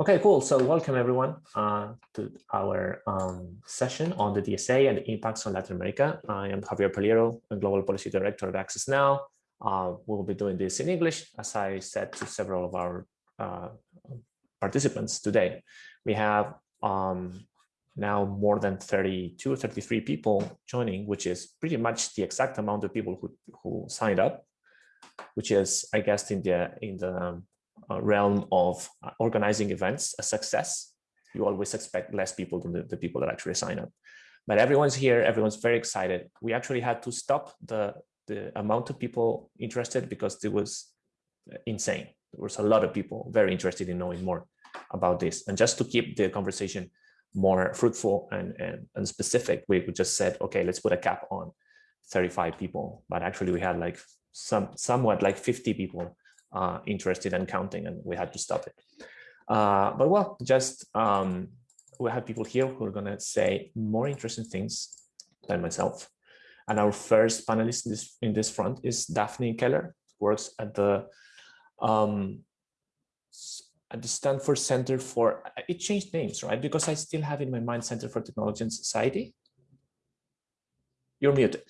Okay, cool. So welcome everyone uh, to our um, session on the DSA and the impacts on Latin America. I am Javier Pallero, Global Policy Director at Access Now. Uh, we'll be doing this in English, as I said to several of our uh, participants today. We have um, now more than 32 or 33 people joining, which is pretty much the exact amount of people who, who signed up, which is, I guess, in the, in the realm of uh, organizing events a success, you always expect less people than the, the, people that actually sign up. But everyone's here, everyone's very excited. We actually had to stop the, the amount of people interested because it was insane. There was a lot of people very interested in knowing more about this. And just to keep the conversation more fruitful and, and, and specific, we just said, okay, let's put a cap on 35 people. But actually we had like some somewhat like 50 people uh, interested in counting and we had to stop it. Uh, but well, just um, we have people here who are going to say more interesting things than myself. And our first panelist in this, in this front is Daphne Keller, works at the um, at the Stanford Center for, it changed names, right? Because I still have in my mind Center for Technology and Society. You're muted.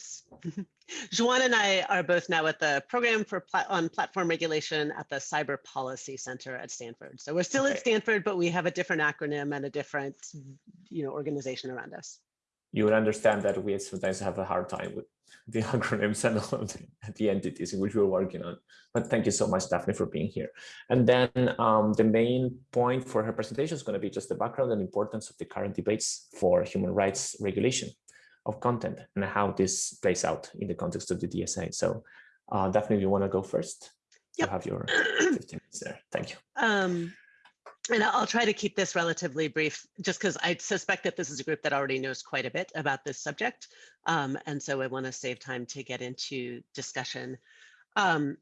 Joan and I are both now at the program for plat on platform regulation at the Cyber Policy Center at Stanford. So we're still at Stanford, but we have a different acronym and a different, you know, organization around us. You would understand that we sometimes have a hard time with the acronyms and all the, the entities in which we're working on. But thank you so much, Daphne, for being here. And then um, the main point for her presentation is going to be just the background and importance of the current debates for human rights regulation of content and how this plays out in the context of the DSA. So uh, Daphne you want to go first. Yep. You have your 15 minutes there. Thank you. Um, and I'll try to keep this relatively brief, just because I suspect that this is a group that already knows quite a bit about this subject. Um, and so I want to save time to get into discussion. Um,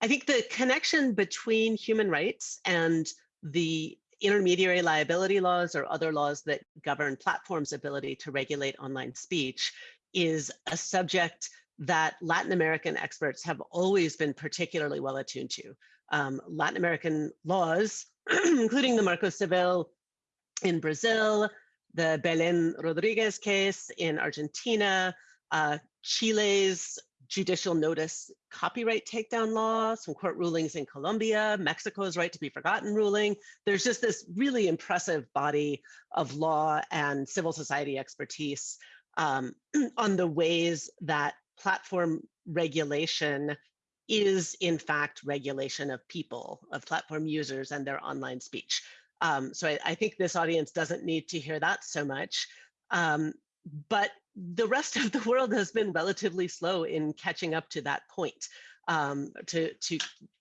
I think the connection between human rights and the intermediary liability laws or other laws that govern platforms' ability to regulate online speech is a subject that Latin American experts have always been particularly well attuned to. Um, Latin American laws, including the Marco Civil in Brazil, the Belen Rodriguez case in Argentina, uh, Chile's judicial notice copyright takedown law, some court rulings in Colombia, Mexico's right to be forgotten ruling. There's just this really impressive body of law and civil society expertise um, on the ways that platform regulation is in fact regulation of people, of platform users and their online speech. Um, so I, I, think this audience doesn't need to hear that so much. Um, but the rest of the world has been relatively slow in catching up to that point, um, to, to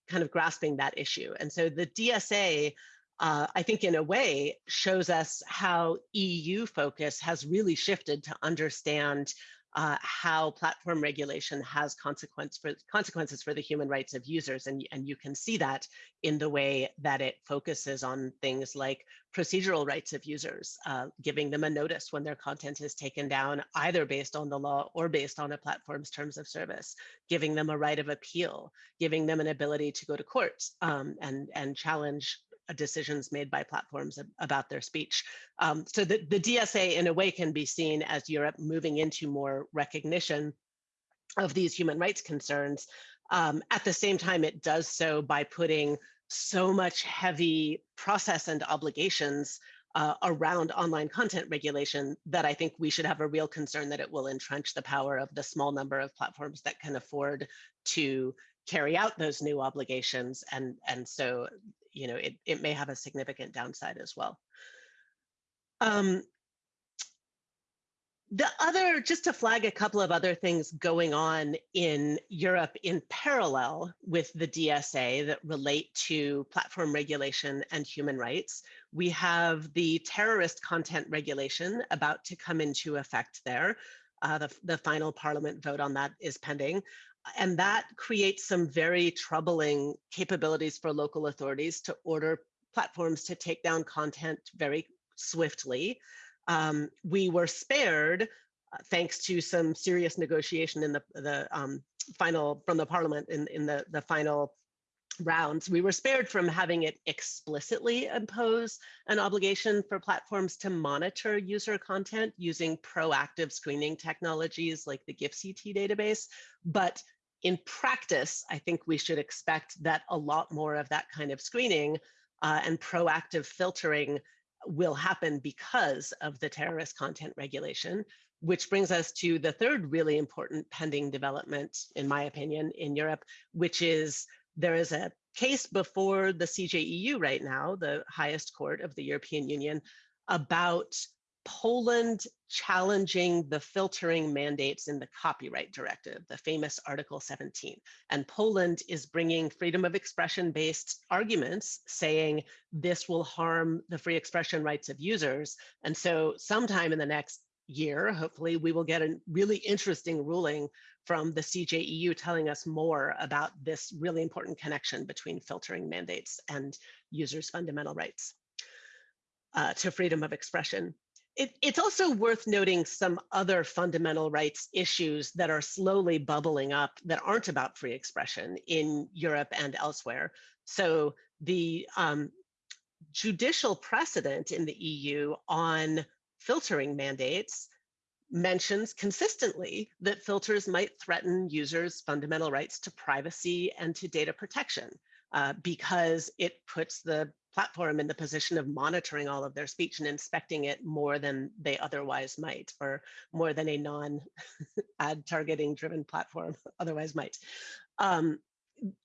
kind of grasping that issue. And so the DSA, uh, I think in a way, shows us how EU focus has really shifted to understand uh, how platform regulation has consequence for, consequences for the human rights of users. And, and you can see that in the way that it focuses on things like procedural rights of users, uh, giving them a notice when their content is taken down, either based on the law or based on a platform's terms of service, giving them a right of appeal, giving them an ability to go to court um, and, and challenge decisions made by platforms about their speech. Um, so the, the DSA in a way can be seen as Europe moving into more recognition of these human rights concerns. Um, at the same time, it does so by putting so much heavy process and obligations uh, around online content regulation that I think we should have a real concern that it will entrench the power of the small number of platforms that can afford to carry out those new obligations. And, and so you know, it, it may have a significant downside as well. Um, the other, just to flag a couple of other things going on in Europe in parallel with the DSA that relate to platform regulation and human rights. We have the terrorist content regulation about to come into effect there. Uh, the, the final parliament vote on that is pending and that creates some very troubling capabilities for local authorities to order platforms to take down content very swiftly. Um, we were spared uh, thanks to some serious negotiation in the, the um, final from the parliament in, in the, the final rounds, we were spared from having it explicitly impose an obligation for platforms to monitor user content using proactive screening technologies like the GIFCT database. But in practice, I think we should expect that a lot more of that kind of screening uh, and proactive filtering will happen because of the terrorist content regulation, which brings us to the third really important pending development, in my opinion, in Europe, which is there is a case before the CJEU right now, the highest court of the European Union, about Poland challenging the filtering mandates in the copyright directive, the famous Article 17. And Poland is bringing freedom of expression based arguments saying this will harm the free expression rights of users. And so sometime in the next year, hopefully we will get a really interesting ruling from the CJEU telling us more about this really important connection between filtering mandates and users' fundamental rights uh, to freedom of expression. It, it's also worth noting some other fundamental rights issues that are slowly bubbling up that aren't about free expression in Europe and elsewhere. So the um, judicial precedent in the EU on filtering mandates mentions consistently that filters might threaten users' fundamental rights to privacy and to data protection uh, because it puts the platform in the position of monitoring all of their speech and inspecting it more than they otherwise might, or more than a non-ad targeting driven platform otherwise might. Um,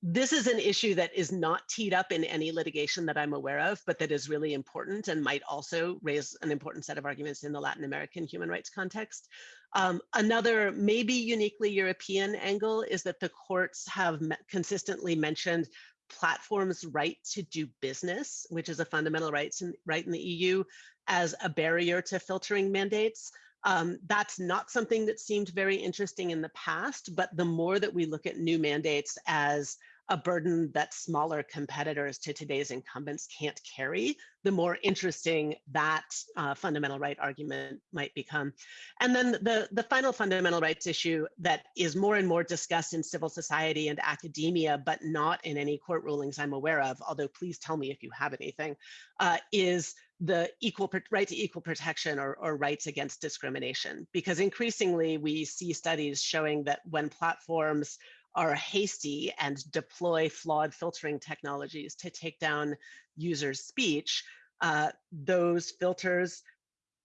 this is an issue that is not teed up in any litigation that I'm aware of, but that is really important and might also raise an important set of arguments in the Latin American human rights context. Um, another maybe uniquely European angle is that the courts have consistently mentioned platforms' right to do business, which is a fundamental right in, right in the EU, as a barrier to filtering mandates. Um, that's not something that seemed very interesting in the past, but the more that we look at new mandates as a burden that smaller competitors to today's incumbents can't carry, the more interesting that uh, fundamental right argument might become. And then the, the final fundamental rights issue that is more and more discussed in civil society and academia, but not in any court rulings I'm aware of, although please tell me if you have anything, uh, is the equal right to equal protection or, or rights against discrimination. Because increasingly we see studies showing that when platforms are hasty and deploy flawed filtering technologies to take down users' speech, uh, those filters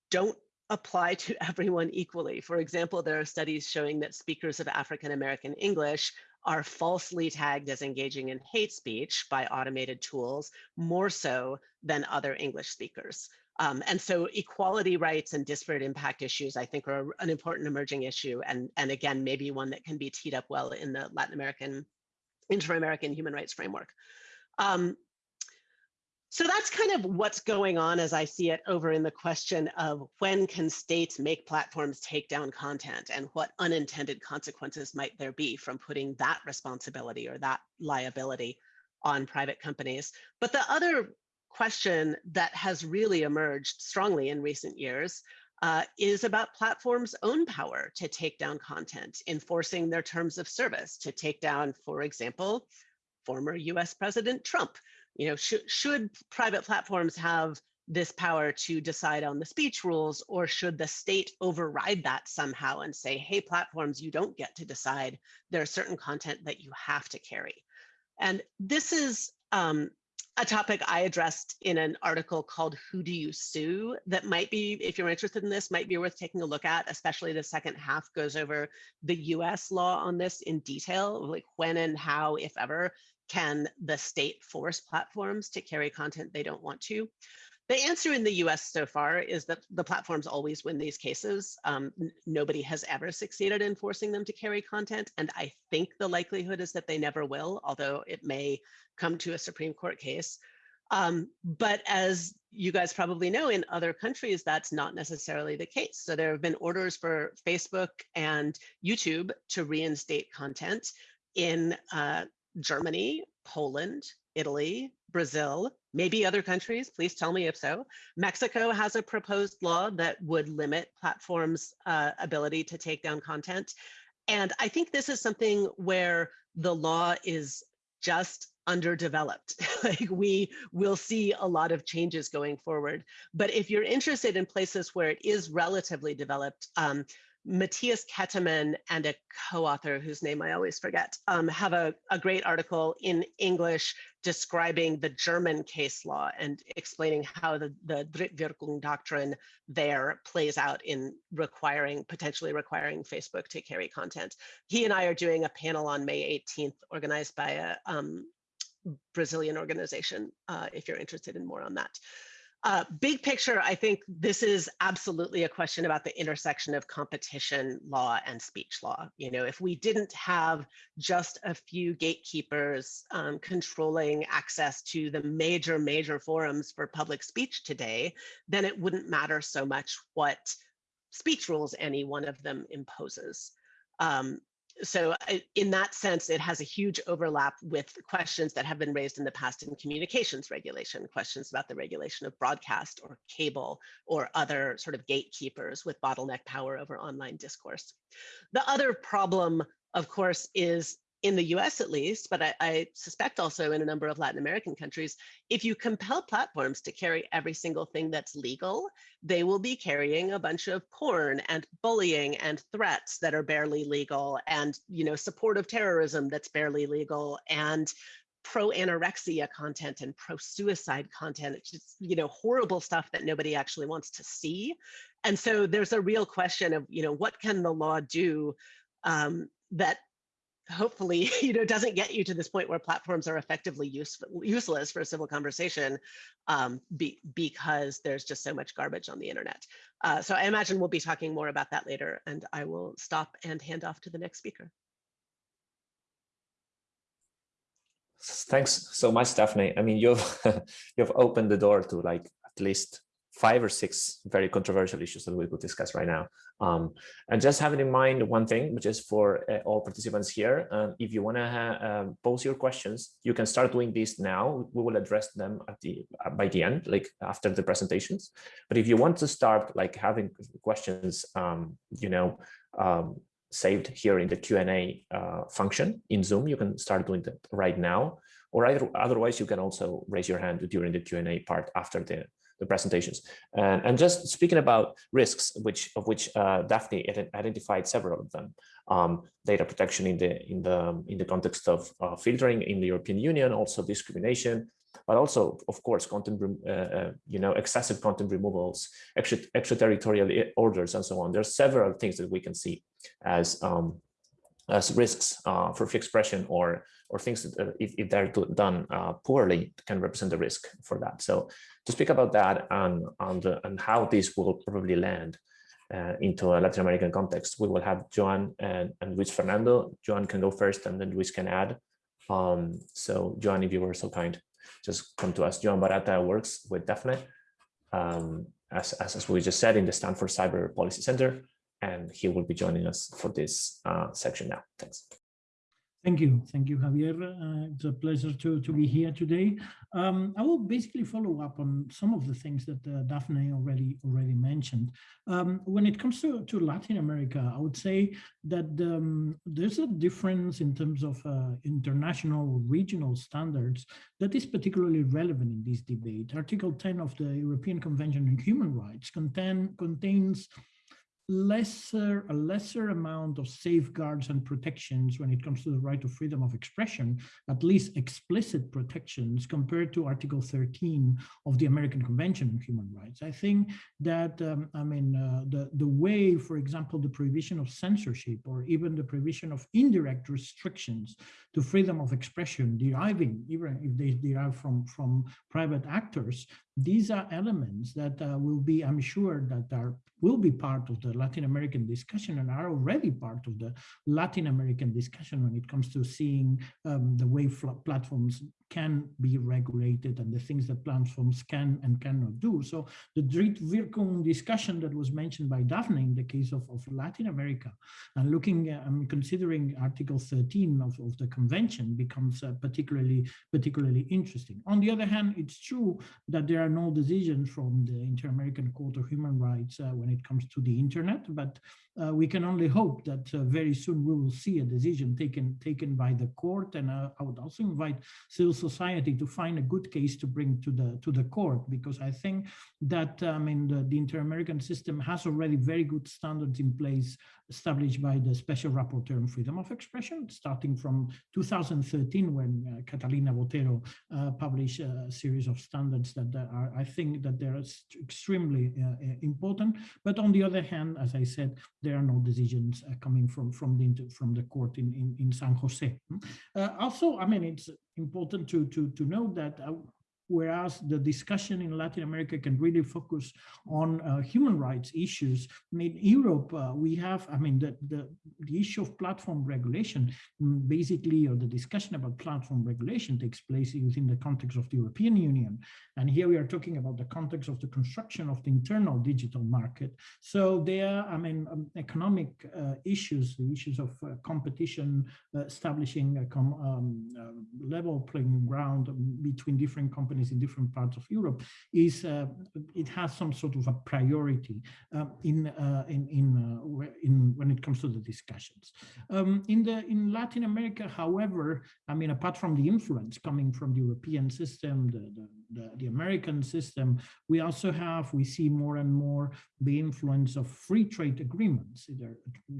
don't apply to everyone equally. For example, there are studies showing that speakers of African American English are falsely tagged as engaging in hate speech by automated tools more so than other English speakers. Um, and so equality rights and disparate impact issues, I think, are an important emerging issue. And, and again, maybe one that can be teed up well in the Latin American, inter-American human rights framework. Um, so that's kind of what's going on as I see it over in the question of when can states make platforms take down content and what unintended consequences might there be from putting that responsibility or that liability on private companies. But the other question that has really emerged strongly in recent years uh, is about platforms' own power to take down content, enforcing their terms of service to take down, for example, former US President Trump. You know, sh should private platforms have this power to decide on the speech rules, or should the state override that somehow and say, hey, platforms, you don't get to decide. There's certain content that you have to carry. And this is um, a topic I addressed in an article called Who Do You Sue? that might be, if you're interested in this, might be worth taking a look at, especially the second half goes over the US law on this in detail, like when and how, if ever, can the state force platforms to carry content they don't want to. The answer in the US so far is that the platforms always win these cases. Um, nobody has ever succeeded in forcing them to carry content. And I think the likelihood is that they never will, although it may come to a Supreme Court case. Um, but as you guys probably know, in other countries, that's not necessarily the case. So there have been orders for Facebook and YouTube to reinstate content in uh, Germany, Poland, Italy, Brazil, maybe other countries, please tell me if so. Mexico has a proposed law that would limit platforms' uh, ability to take down content. And I think this is something where the law is just underdeveloped. like we will see a lot of changes going forward. But if you're interested in places where it is relatively developed, um, Matthias Kettemann and a co-author whose name I always forget um, have a, a great article in English describing the German case law and explaining how the, the Drittwirkung doctrine there plays out in requiring, potentially requiring Facebook to carry content. He and I are doing a panel on May 18th organized by a um, Brazilian organization, uh, if you're interested in more on that. Uh, big picture, I think this is absolutely a question about the intersection of competition law and speech law. You know, if we didn't have just a few gatekeepers um, controlling access to the major, major forums for public speech today, then it wouldn't matter so much what speech rules any one of them imposes. Um, so in that sense, it has a huge overlap with questions that have been raised in the past in communications regulation, questions about the regulation of broadcast or cable or other sort of gatekeepers with bottleneck power over online discourse. The other problem, of course, is in the US at least, but I, I, suspect also in a number of Latin American countries, if you compel platforms to carry every single thing that's legal, they will be carrying a bunch of porn and bullying and threats that are barely legal and you know support of terrorism that's barely legal and pro anorexia content and pro suicide content. It's just you know horrible stuff that nobody actually wants to see. And so there's a real question of you know what can the law do um, that hopefully you know doesn't get you to this point where platforms are effectively useless for a civil conversation um, be, because there's just so much garbage on the internet. Uh, so I imagine we'll be talking more about that later and I will stop and hand off to the next speaker. Thanks so much, Daphne. I mean, you've you've opened the door to like at least five or six very controversial issues that we could discuss right now. Um, and just having in mind one thing, which is for uh, all participants here, um, if you want to um, pose your questions, you can start doing this now. We will address them at the uh, by the end, like after the presentations. But if you want to start like having questions, um, you know, saved here in the Q&A uh, function in Zoom, you can start doing that right now. Or either, otherwise, you can also raise your hand during the Q&A part after the the presentations. And, and just speaking about risks, which of which uh, Daphne identified several of them. Um, data protection in the in the in the context of uh, filtering in the European Union, also discrimination, but also, of course, content, uh, uh, you know, excessive content removals, extra, extraterritorial orders, and so on. There are several things that we can see as um, as risks uh, for free expression or or things that uh, if, if they're done uh, poorly can represent a risk for that. So to speak about that and and, and how this will probably land uh, into a Latin American context, we will have Joan and, and Luis Fernando. Joan can go first and then Luis can add. Um, so Joan, if you were so kind, just come to us. Joan Barata works with Daphne, um, as, as, as we just said, in the Stanford Cyber Policy Center and he will be joining us for this uh, section now. Thanks. Thank you. Thank you, Javier. Uh, it's a pleasure to, to be here today. Um, I will basically follow up on some of the things that uh, Daphne already already mentioned. Um, when it comes to, to Latin America, I would say that um, there's a difference in terms of uh, international regional standards that is particularly relevant in this debate. Article 10 of the European Convention on Human Rights contain, contains lesser a lesser amount of safeguards and protections when it comes to the right of freedom of expression, at least explicit protections compared to Article 13 of the American Convention on Human Rights. I think that, um, I mean, uh, the, the way, for example, the prohibition of censorship or even the prohibition of indirect restrictions to freedom of expression deriving, even if they derive from, from private actors, these are elements that uh, will be, I'm sure, that are will be part of the Latin American discussion and are already part of the Latin American discussion when it comes to seeing um, the way platforms can be regulated and the things that platforms can and cannot do. So the Drittwirkung discussion that was mentioned by Daphne in the case of, of Latin America and looking um, considering Article 13 of, of the convention becomes uh, particularly, particularly interesting. On the other hand, it's true that there are no decisions from the Inter-American Court of Human Rights uh, when it comes to the internet, but uh, we can only hope that uh, very soon we will see a decision taken taken by the court. And uh, I would also invite civil society to find a good case to bring to the to the court because I think that I mean the, the inter-American system has already very good standards in place established by the Special Rapporteur on Freedom of Expression, starting from 2013 when uh, Catalina Botero uh, published a series of standards that are, I think that they're extremely uh, uh, important. But on the other hand, as I said, there are no decisions uh, coming from from the from the court in in, in San Jose. Uh, also, I mean, it's important to to to know that whereas the discussion in Latin America can really focus on uh, human rights issues. In Europe, uh, we have, I mean, the, the, the, issue of platform regulation, mm, basically, or the discussion about platform regulation takes place within the context of the European Union. And here we are talking about the context of the construction of the internal digital market. So there, I mean, um, economic uh, issues, the issues of uh, competition, uh, establishing a um, uh, level playing ground between different companies companies in different parts of Europe is uh, it has some sort of a priority um, in uh, in in, uh, in when it comes to the discussions. Um, in the in Latin America, however, I mean, apart from the influence coming from the European system, the, the the, the, American system, we also have, we see more and more the influence of free trade agreements, either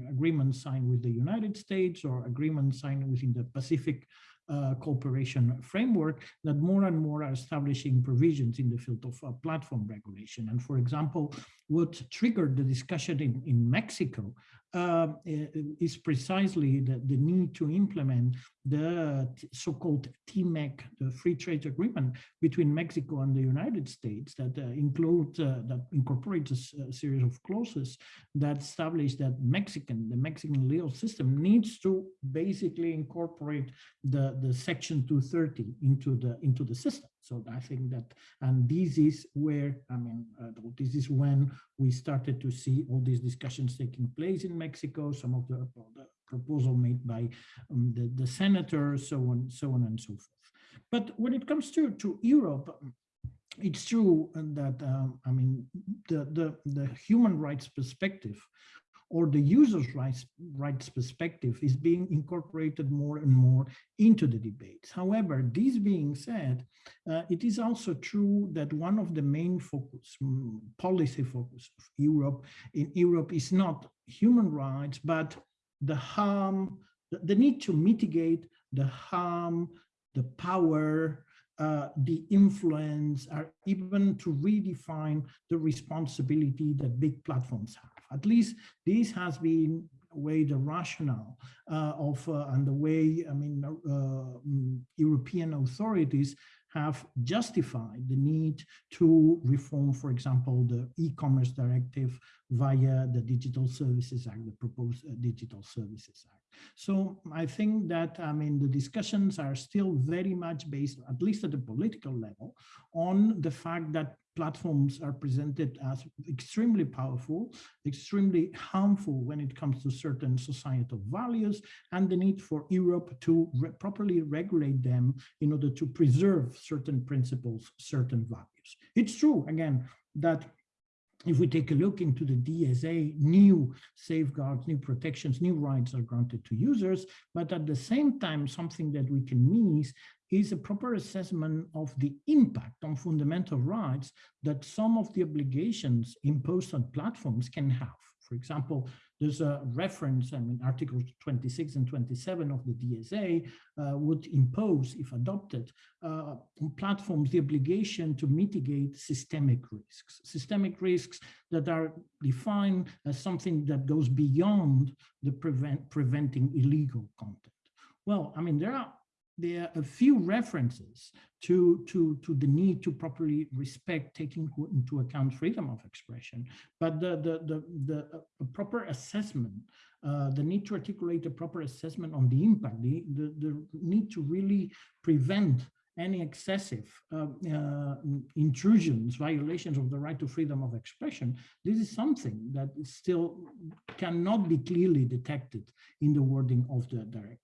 agreements signed with the United States or agreements signed within the Pacific uh, cooperation framework that more and more are establishing provisions in the field of uh, platform regulation. And for example, what triggered the discussion in, in Mexico uh, is precisely the, the need to implement the so-called TMEC, the free trade agreement between Mexico and the United States that uh, include uh, that incorporates a, a, series of clauses that establish that Mexican, the Mexican legal system needs to basically incorporate the, the section 230 into the into the system. So I think that, and this is where, I mean, uh, this is when we started to see all these discussions taking place in Mexico, some of the, the proposal made by um, the, the senators, so on, so on and so forth. But when it comes to, to Europe, it's true that, um, I mean, the, the, the human rights perspective or the user's rights, rights perspective is being incorporated more and more into the debates. However, this being said, uh, it is also true that one of the main focus, mm, policy focus of Europe in Europe is not human rights, but the harm, the, need to mitigate the harm, the power, uh, the influence, or even to redefine the responsibility that big platforms have. At least this has been way the rationale uh, of uh, and the way I mean uh, mm, European authorities have justified the need to reform, for example, the e-commerce directive via the Digital Services Act, the proposed uh, Digital Services Act. So I think that, I mean, the discussions are still very much based, at least at the political level, on the fact that platforms are presented as extremely powerful, extremely harmful when it comes to certain societal values, and the need for Europe to re properly regulate them in order to preserve certain principles, certain values. It's true, again, that if we take a look into the DSA, new safeguards, new protections, new rights are granted to users, but at the same time, something that we can miss is a proper assessment of the impact on fundamental rights that some of the obligations imposed on platforms can have. For example, there's a reference, I mean, Articles 26 and 27 of the DSA uh, would impose, if adopted, uh, on platforms the obligation to mitigate systemic risks. Systemic risks that are defined as something that goes beyond the prevent, preventing illegal content. Well, I mean, there are there are a few references to, to, to the need to properly respect, taking into account freedom of expression, but the, the, the, the proper assessment, uh, the need to articulate a proper assessment on the impact, the, the, the need to really prevent any excessive uh, uh, intrusions, violations of the right to freedom of expression, this is something that still cannot be clearly detected in the wording of the directive.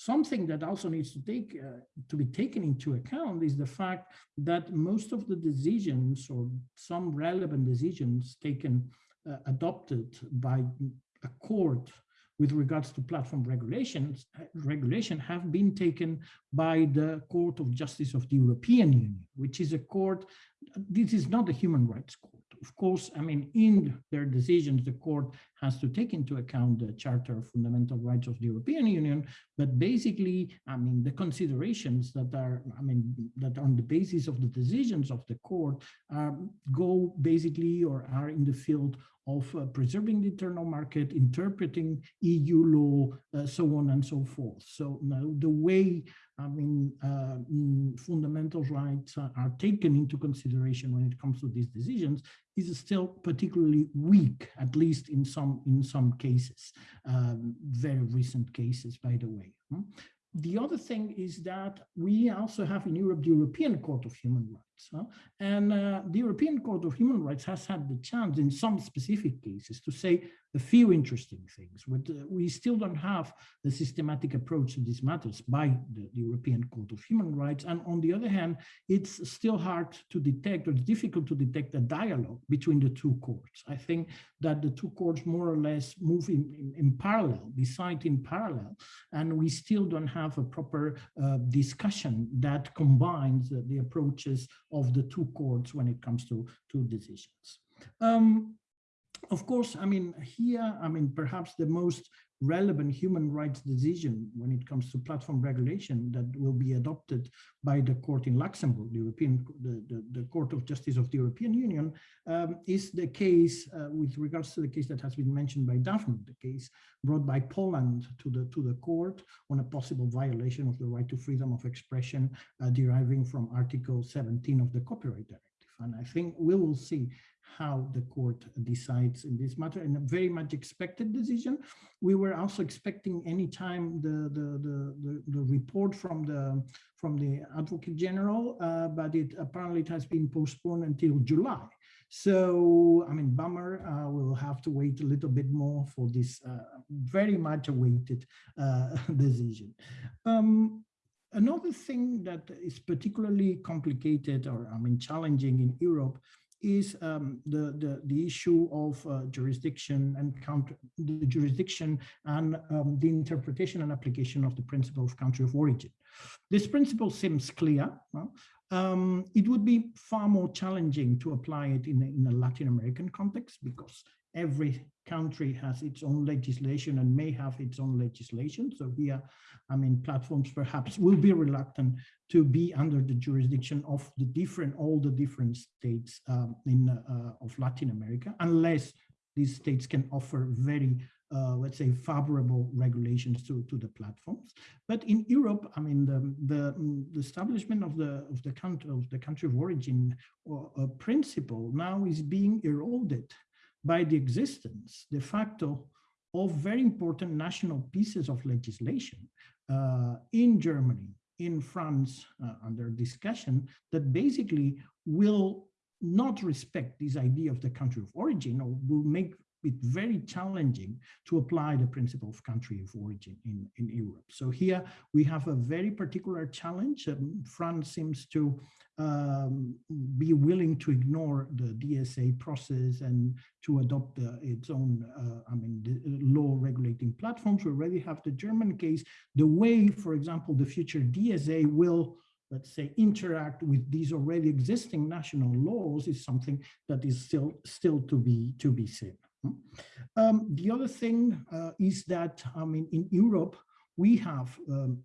Something that also needs to take uh, to be taken into account is the fact that most of the decisions or some relevant decisions taken uh, adopted by a court with regards to platform regulations, regulation have been taken by the Court of Justice of the European Union, which is a court, this is not a human rights court. Of course, I mean, in their decisions, the court has to take into account the Charter of Fundamental Rights of the European Union, but basically, I mean, the considerations that are, I mean, that are on the basis of the decisions of the court uh, go basically or are in the field of uh, preserving the internal market, interpreting EU law, uh, so on and so forth. So now the way, I mean, uh, mm, fundamental rights are, taken into consideration when it comes to these decisions is still particularly weak, at least in some in some cases, um, very recent cases, by the way. Hmm? The other thing is that we also have in Europe the European Court of Human Rights. Huh? And uh, the European Court of Human Rights has had the chance in some specific cases to say a few interesting things. But uh, we still don't have the systematic approach to these matters by the, the, European Court of Human Rights. And on the other hand, it's still hard to detect or it's difficult to detect a dialogue between the two courts. I think that the two courts more or less move in, in, in parallel, decide in parallel, and we still don't have a proper uh, discussion that combines the approaches of the two courts when it comes to, to decisions. Um, of course, I mean, here, I mean, perhaps the most relevant human rights decision when it comes to platform regulation that will be adopted by the court in Luxembourg, the European, the, the, the Court of Justice of the European Union, um, is the case uh, with regards to the case that has been mentioned by Daphne, the case brought by Poland to the to the court on a possible violation of the right to freedom of expression uh, deriving from Article 17 of the Copyright Directive. And I think we will see how the court decides in this matter and a very much expected decision. We were also expecting any time the, the, the, the, the report from the from the Advocate General, uh, but it apparently it has been postponed until July. So, I mean, bummer, uh, we'll have to wait a little bit more for this uh, very much awaited uh, decision. Um, another thing that is particularly complicated or, I mean, challenging in Europe is um, the, the, the issue of uh, jurisdiction and counter, the jurisdiction and um, the interpretation and application of the principle of country of origin. This principle seems clear. Um, it would be far more challenging to apply it in a, in a Latin American context because every country has its own legislation and may have its own legislation. So here, I mean, platforms perhaps will be reluctant to be under the jurisdiction of the different, all the different states um, in uh, of Latin America, unless these states can offer very uh, let's say, favorable regulations to, to the platforms. But in Europe, I mean, the, the, the establishment of the of the country of the country of origin or, uh, principle now is being eroded by the existence de facto of very important national pieces of legislation uh, in Germany, in France, uh, under discussion, that basically will not respect this idea of the country of origin or will make it very challenging to apply the principle of country of origin in, in Europe. So here we have a very particular challenge. Um, France seems to um, be willing to ignore the DSA process and to adopt uh, its own, uh, I mean, uh, law regulating platforms. We already have the German case. The way, for example, the future DSA will let's say, interact with these already existing national laws is something that is still still to be to be seen. Um, the other thing uh, is that, I mean, in Europe, we have um,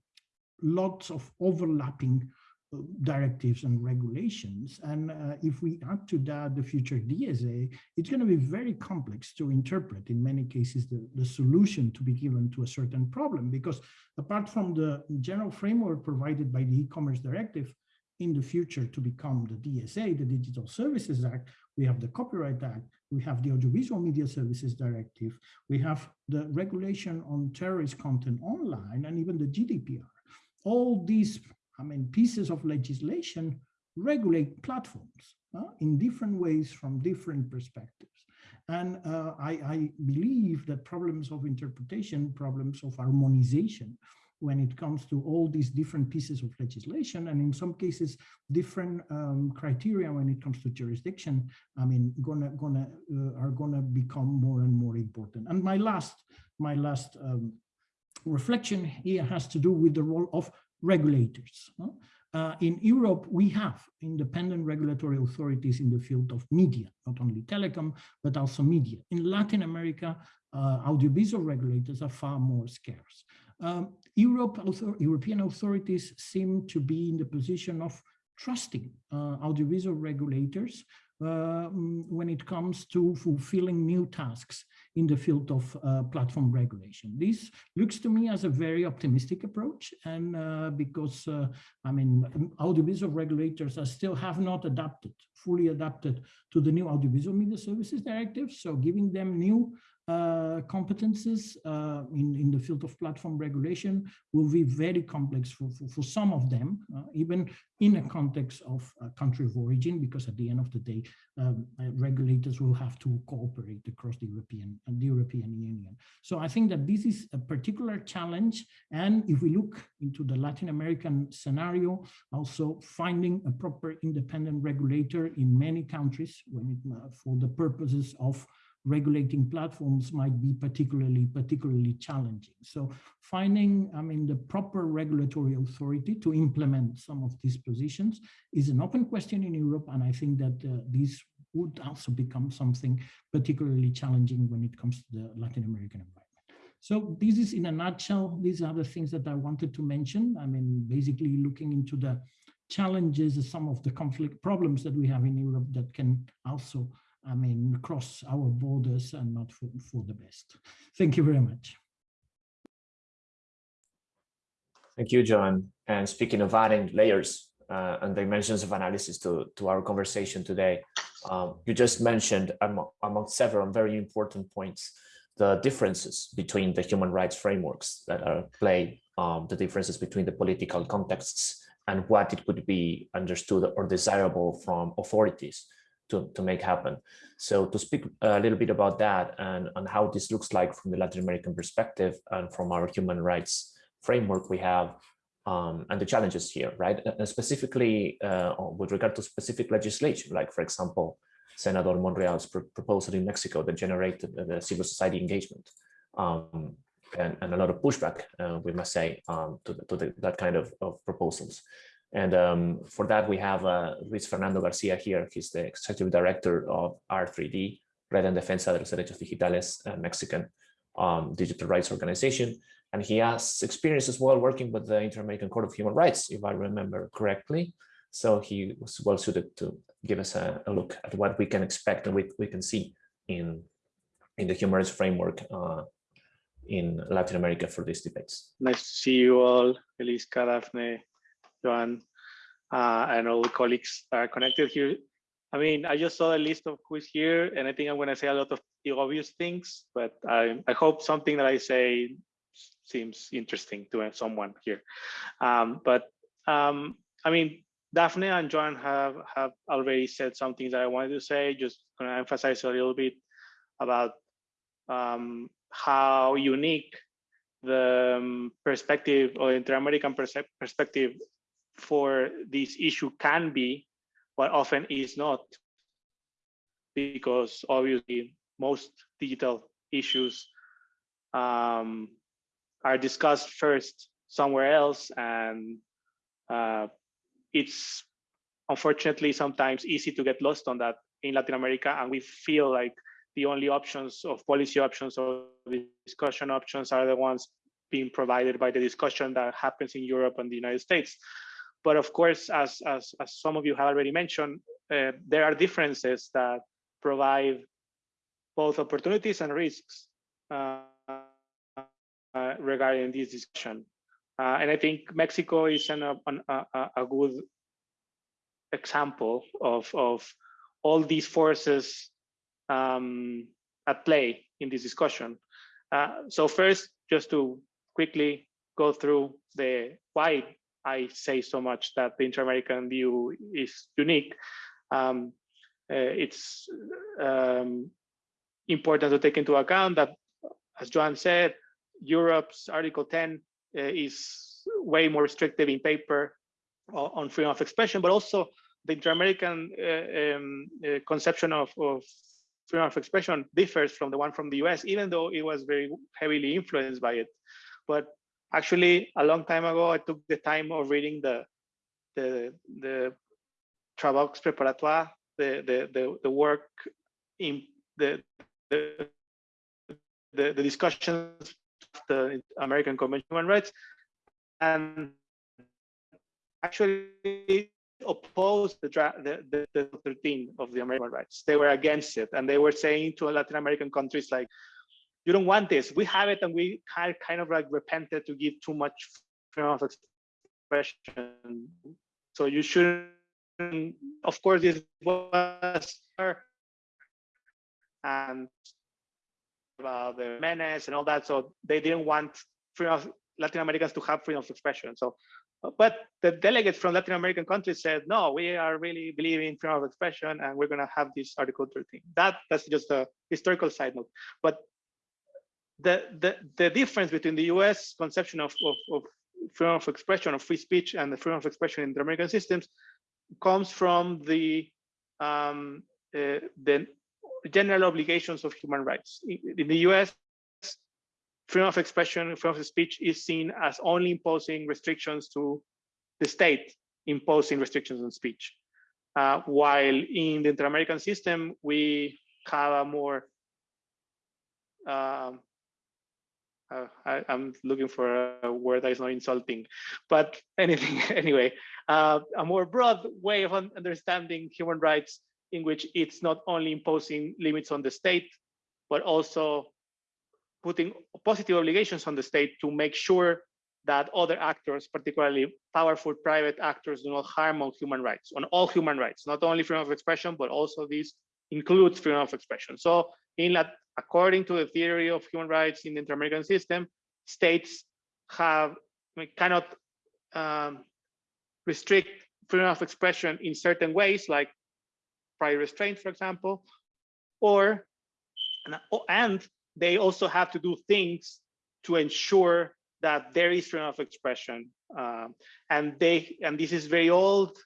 lots of overlapping uh, directives and regulations. And uh, if we add to that the future DSA, it's going to be very complex to interpret in many cases the, the solution to be given to a certain problem, because apart from the general framework provided by the e-commerce directive, in the future to become the DSA, the Digital Services Act, we have the Copyright Act, we have the Audiovisual Media Services Directive, we have the regulation on terrorist content online, and even the GDPR. All these, I mean, pieces of legislation regulate platforms uh, in different ways from different perspectives. And uh, I, I, believe that problems of interpretation, problems of harmonization when it comes to all these different pieces of legislation, and in some cases, different um, criteria when it comes to jurisdiction, I mean, gonna gonna uh, are gonna become more and more important. And my last my last um, reflection here has to do with the role of regulators. Uh, in Europe, we have independent regulatory authorities in the field of media, not only telecom, but also media. In Latin America, uh, audiovisual regulators are far more scarce. Um, Europe, European authorities seem to be in the position of trusting uh, audiovisual regulators uh, when it comes to fulfilling new tasks in the field of uh, platform regulation. This looks to me as a very optimistic approach and uh, because, uh, I mean, audiovisual regulators are still have not adapted, fully adapted to the new Audiovisual Media Services Directive. So giving them new uh, competences uh, in, in the field of platform regulation will be very complex for, for, for some of them, uh, even in a context of a country of origin, because at the end of the day, um, uh, regulators will have to cooperate across the European and the European Union. So I think that this is a particular challenge. And if we look into the Latin American scenario, also finding a proper independent regulator in many countries when it, uh, for the purposes of regulating platforms might be particularly particularly challenging. So finding, I mean, the proper regulatory authority to implement some of these positions is an open question in Europe, and I think that uh, these would also become something particularly challenging when it comes to the Latin American environment. So this is in a nutshell, these are the things that I wanted to mention. I mean, basically looking into the challenges, some of the conflict problems that we have in Europe that can also I mean, cross our borders and not for, for the best. Thank you very much. Thank you, Joan. And speaking of adding layers uh, and dimensions of analysis to, to our conversation today, um, you just mentioned among, among several very important points, the differences between the human rights frameworks that are play, um, the differences between the political contexts and what it could be understood or desirable from authorities to, to make happen. So to speak a little bit about that and, and how this looks like from the Latin American perspective and from our human rights framework we have um, and the challenges here, right? And specifically uh, with regard to specific legislation, like for example, Senator Monreal's pr proposal in Mexico that generated the civil society engagement um, and, and, a lot of pushback, uh, we must say, um, to, the, to the, that kind of, of proposals. And um, for that, we have uh, Luis Fernando Garcia here. He's the executive director of R3D, Red en Defensa de los Derechos Digitales, a Mexican um, digital rights organization. And he has experience as well working with the Inter-American Court of Human Rights, if I remember correctly. So he was well suited to give us a, a look at what we can expect and we, we can see in, in the human rights framework uh, in Latin America for these debates. Nice to see you all, Eliska, Daphne, Joan, uh, and all the colleagues are connected here. I mean, I just saw a list of who's here, and I think I'm going to say a lot of the obvious things, but I, I hope something that I say seems interesting to someone here. Um, but um, I mean, Daphne and Joan have, have already said some things that I wanted to say, just going to emphasize a little bit about um, how unique the um, perspective or inter-American perspective for this issue can be, but often is not, because obviously most digital issues um, are discussed first somewhere else, and uh, it's unfortunately sometimes easy to get lost on that in Latin America, and we feel like the only options of policy options or discussion options are the ones being provided by the discussion that happens in Europe and the United States. But of course, as, as, as some of you have already mentioned, uh, there are differences that provide both opportunities and risks uh, uh, regarding this discussion. Uh, and I think Mexico is an, an, a, a good example of, of all these forces um, at play in this discussion. Uh, so first, just to quickly go through the why I say so much that the inter-American view is unique. Um, uh, it's um, important to take into account that, as Joan said, Europe's Article 10 is way more restrictive in paper on freedom of expression, but also the inter-American uh, um, uh, conception of, of freedom of expression differs from the one from the US, even though it was very heavily influenced by it. But actually, a long time ago, I took the time of reading the the the Travaux Préparatoires, the, the the the work in the the the, the discussions of the American Convention on Human Rights, and actually opposed the, the, the, the 13 of the American rights. They were against it. And they were saying to Latin American countries like, you don't want this. We have it and we kind of like repented to give too much freedom of expression. So you shouldn't, of course, this was and about the menace and all that. So they didn't want freedom of Latin Americans to have freedom of expression. So but the delegates from Latin American countries said, no, we are really believing in freedom of expression and we're going to have this Article 13. That, that's just a historical side note. But the, the, the difference between the US conception of, of, of freedom of expression, of free speech and the freedom of expression in the American systems comes from the, um, uh, the general obligations of human rights. In the US, freedom of expression, freedom of speech is seen as only imposing restrictions to the state imposing restrictions on speech. Uh, while in the inter-American system, we have a more, um, uh, I, am looking for a word that is not insulting, but anything anyway, uh, a more broad way of understanding human rights in which it's not only imposing limits on the state, but also putting positive obligations on the state to make sure that other actors, particularly powerful private actors, do not harm on human rights, on all human rights, not only freedom of expression, but also this includes freedom of expression. So in that, according to the theory of human rights in the inter-American system, states have cannot um, restrict freedom of expression in certain ways, like prior restraint, for example, or and they also have to do things to ensure that there is freedom of expression. Um, and they and this is very old.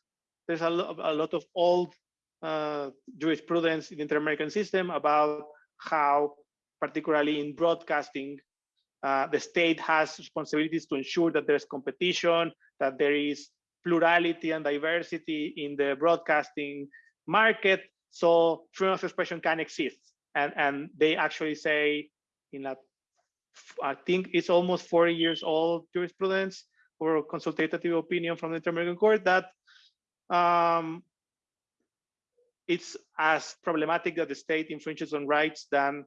There's a, lot, a lot of old uh, jurisprudence in the inter-American system about how, particularly in broadcasting, uh, the state has responsibilities to ensure that there's competition, that there is plurality and diversity in the broadcasting market, so freedom of expression can exist. And and they actually say in that I think it's almost 40 years old jurisprudence or consultative opinion from the Inter-American Court that um, it's as problematic that the state infringes on rights than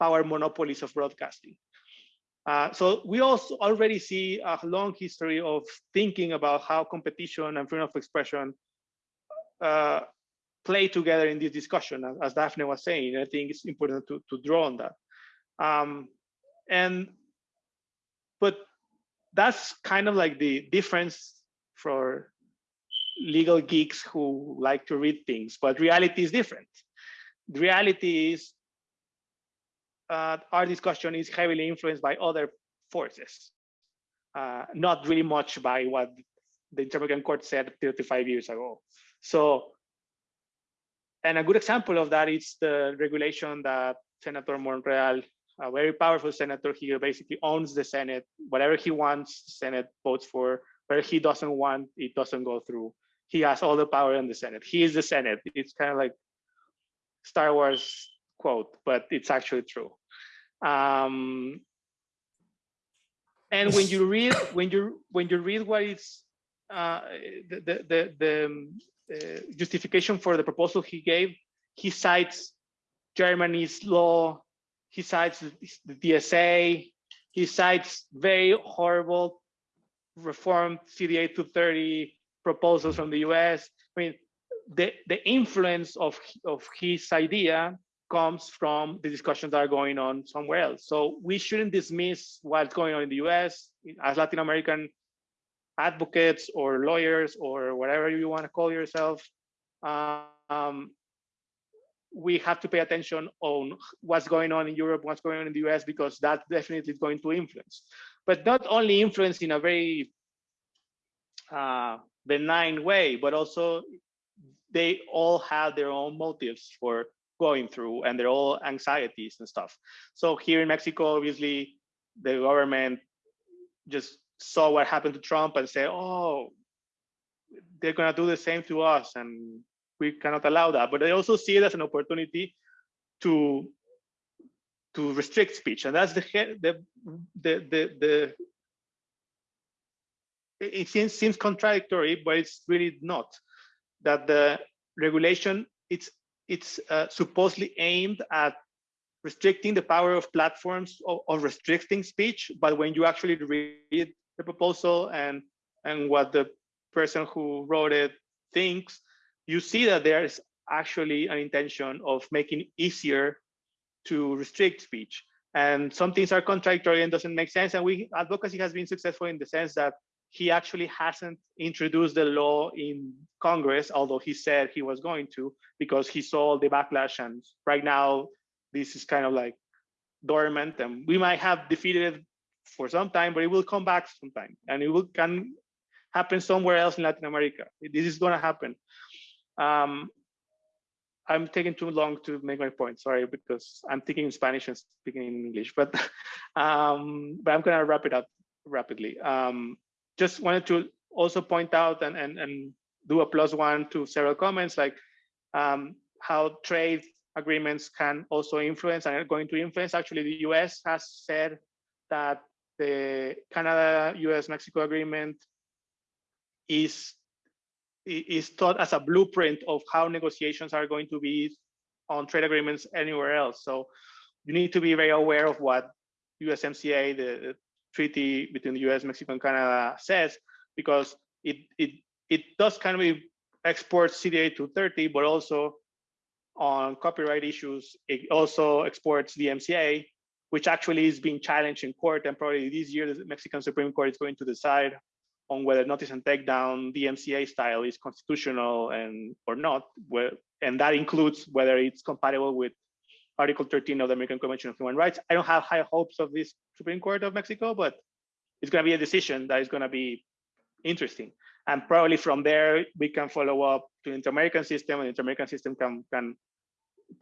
power monopolies of broadcasting. Uh, so we also already see a long history of thinking about how competition and freedom of expression uh, play together in this discussion, as, Daphne was saying. I think it's important to, to draw on that. Um, and, but that's kind of like the difference for legal geeks who like to read things, but reality is different. The reality is uh, our discussion is heavily influenced by other forces, uh, not really much by what the Inter-American Court said 35 years ago. So and a good example of that is the regulation that Senator Monreal, a very powerful senator here, basically owns the Senate. Whatever he wants, Senate votes for. Whatever he doesn't want, it doesn't go through. He has all the power in the Senate. He is the Senate. It's kind of like Star Wars quote, but it's actually true. Um, and when you read when you when you read what is uh, the the the, the uh, justification for the proposal he gave, he cites Germany's law, he cites the DSA, he cites very horrible reform CDA 230 proposals from the US. I mean, the, the influence of, of his idea comes from the discussions that are going on somewhere else. So we shouldn't dismiss what's going on in the US as Latin American advocates or lawyers or whatever you want to call yourself, um, we have to pay attention on what's going on in Europe, what's going on in the US, because that definitely is going to influence. but not only influence in a very uh, benign way, but also they all have their own motives for going through and their own anxieties and stuff. So here in Mexico, obviously, the government just saw what happened to Trump and said, oh, they're going to do the same to us and we cannot allow that. But they also see it as an opportunity to to restrict speech. And that's the the the the, the it seems, seems contradictory, but it's really not. That the regulation it's it's uh, supposedly aimed at restricting the power of platforms or, or, restricting speech, but when you actually read the proposal and and what the person who wrote it thinks, you see that there is actually an intention of making easier to restrict speech. And some things are contradictory and doesn't make sense. And we advocacy has been successful in the sense that he actually hasn't introduced the law in Congress, although he said he was going to, because he saw the backlash. And right now, this is kind of like dormant, and we might have defeated it for some time, but it will come back sometime, and it will can happen somewhere else in Latin America. This is going to happen. Um, I'm taking too long to make my point. Sorry, because I'm thinking in Spanish and speaking in English, but um, but I'm gonna wrap it up rapidly. Um, just wanted to also point out and and and do a plus one to several comments like um, how trade agreements can also influence and are going to influence. Actually, the U.S. has said that the Canada-U.S.-Mexico agreement is is thought as a blueprint of how negotiations are going to be on trade agreements anywhere else. So you need to be very aware of what USMCA, the treaty between the US, Mexico, and Canada says, because it it it does kind of export CDA 230, but also on copyright issues, it also exports DMCA, which actually is being challenged in court. And probably this year, the Mexican Supreme Court is going to decide on whether notice and takedown DMCA style is constitutional and or not, and that includes whether it's compatible with Article 13 of the American Convention of Human Rights. I don't have high hopes of this Supreme Court of Mexico, but it's going to be a decision that is going to be interesting. And probably from there, we can follow up to the inter-American system, and the inter-American system can, can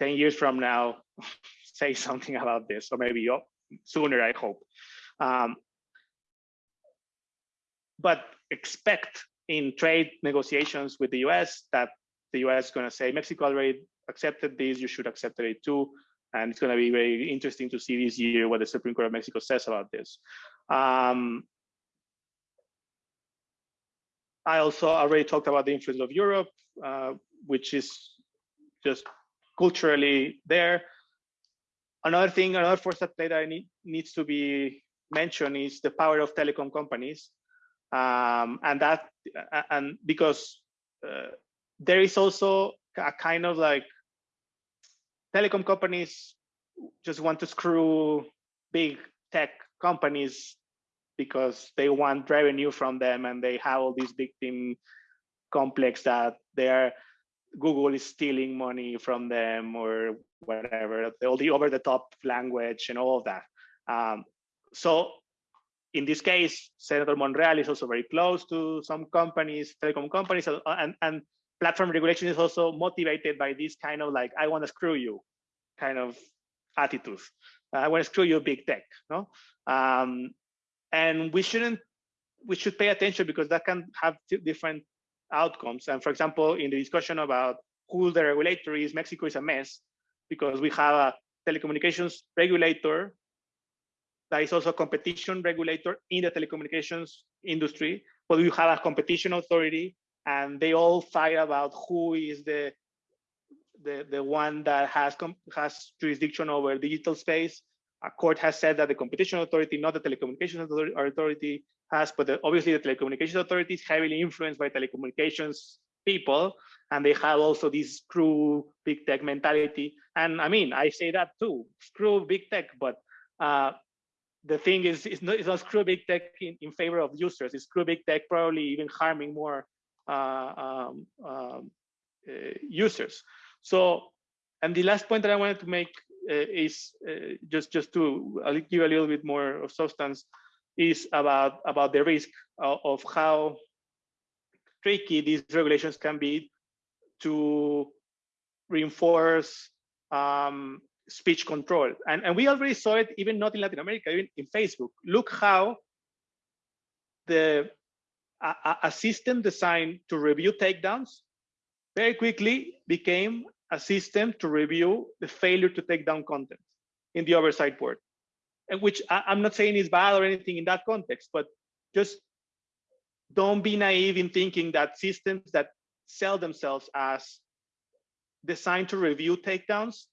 10 years from now say something about this, or maybe sooner, I hope. Um, but expect in trade negotiations with the US that the US is going to say, Mexico already accepted this, you should accept it too. And it's going to be very interesting to see this year what the Supreme Court of Mexico says about this. Um, I also already talked about the influence of Europe, uh, which is just culturally there. Another thing, another force at play that need, needs to be mentioned is the power of telecom companies um, and that and because uh, there is also a kind of like telecom companies just want to screw big tech companies because they want revenue from them and they have all these victim complex that they're Google is stealing money from them or whatever, all the over the top language and all of that. Um, so in this case, Senator Monreal is also very close to some companies, telecom companies, and, and platform regulation is also motivated by this kind of like, I want to screw you kind of attitude. I want to screw you big tech, no? Um, and we shouldn't, we should pay attention because that can have different outcomes. And for example, in the discussion about who the regulator is, Mexico is a mess because we have a telecommunications regulator that is also a competition regulator in the telecommunications industry, but we have a competition authority and they all fight about who is the the, the one that has has jurisdiction over digital space. A court has said that the competition authority, not the telecommunications authority, has, but the, obviously the telecommunications authority is heavily influenced by telecommunications people, and they have also this screw big tech mentality. And I mean, I say that too, screw big tech, but uh, the thing is, it's not, it's not screw big tech in, in favor of users. It's screw big tech probably even harming more um, um, uh, users. So, and the last point that I wanted to make uh, is uh, just just to give a little bit more of substance is about about the risk of, of how tricky these regulations can be to reinforce um, speech control. And, and we already saw it even not in Latin America, even in Facebook. Look how the a, a system designed to review takedowns very quickly became a system to review the failure to take down content in the oversight board. And which I, I'm not saying is bad or anything in that context, but just don't be naive in thinking that systems that sell themselves as designed to review takedowns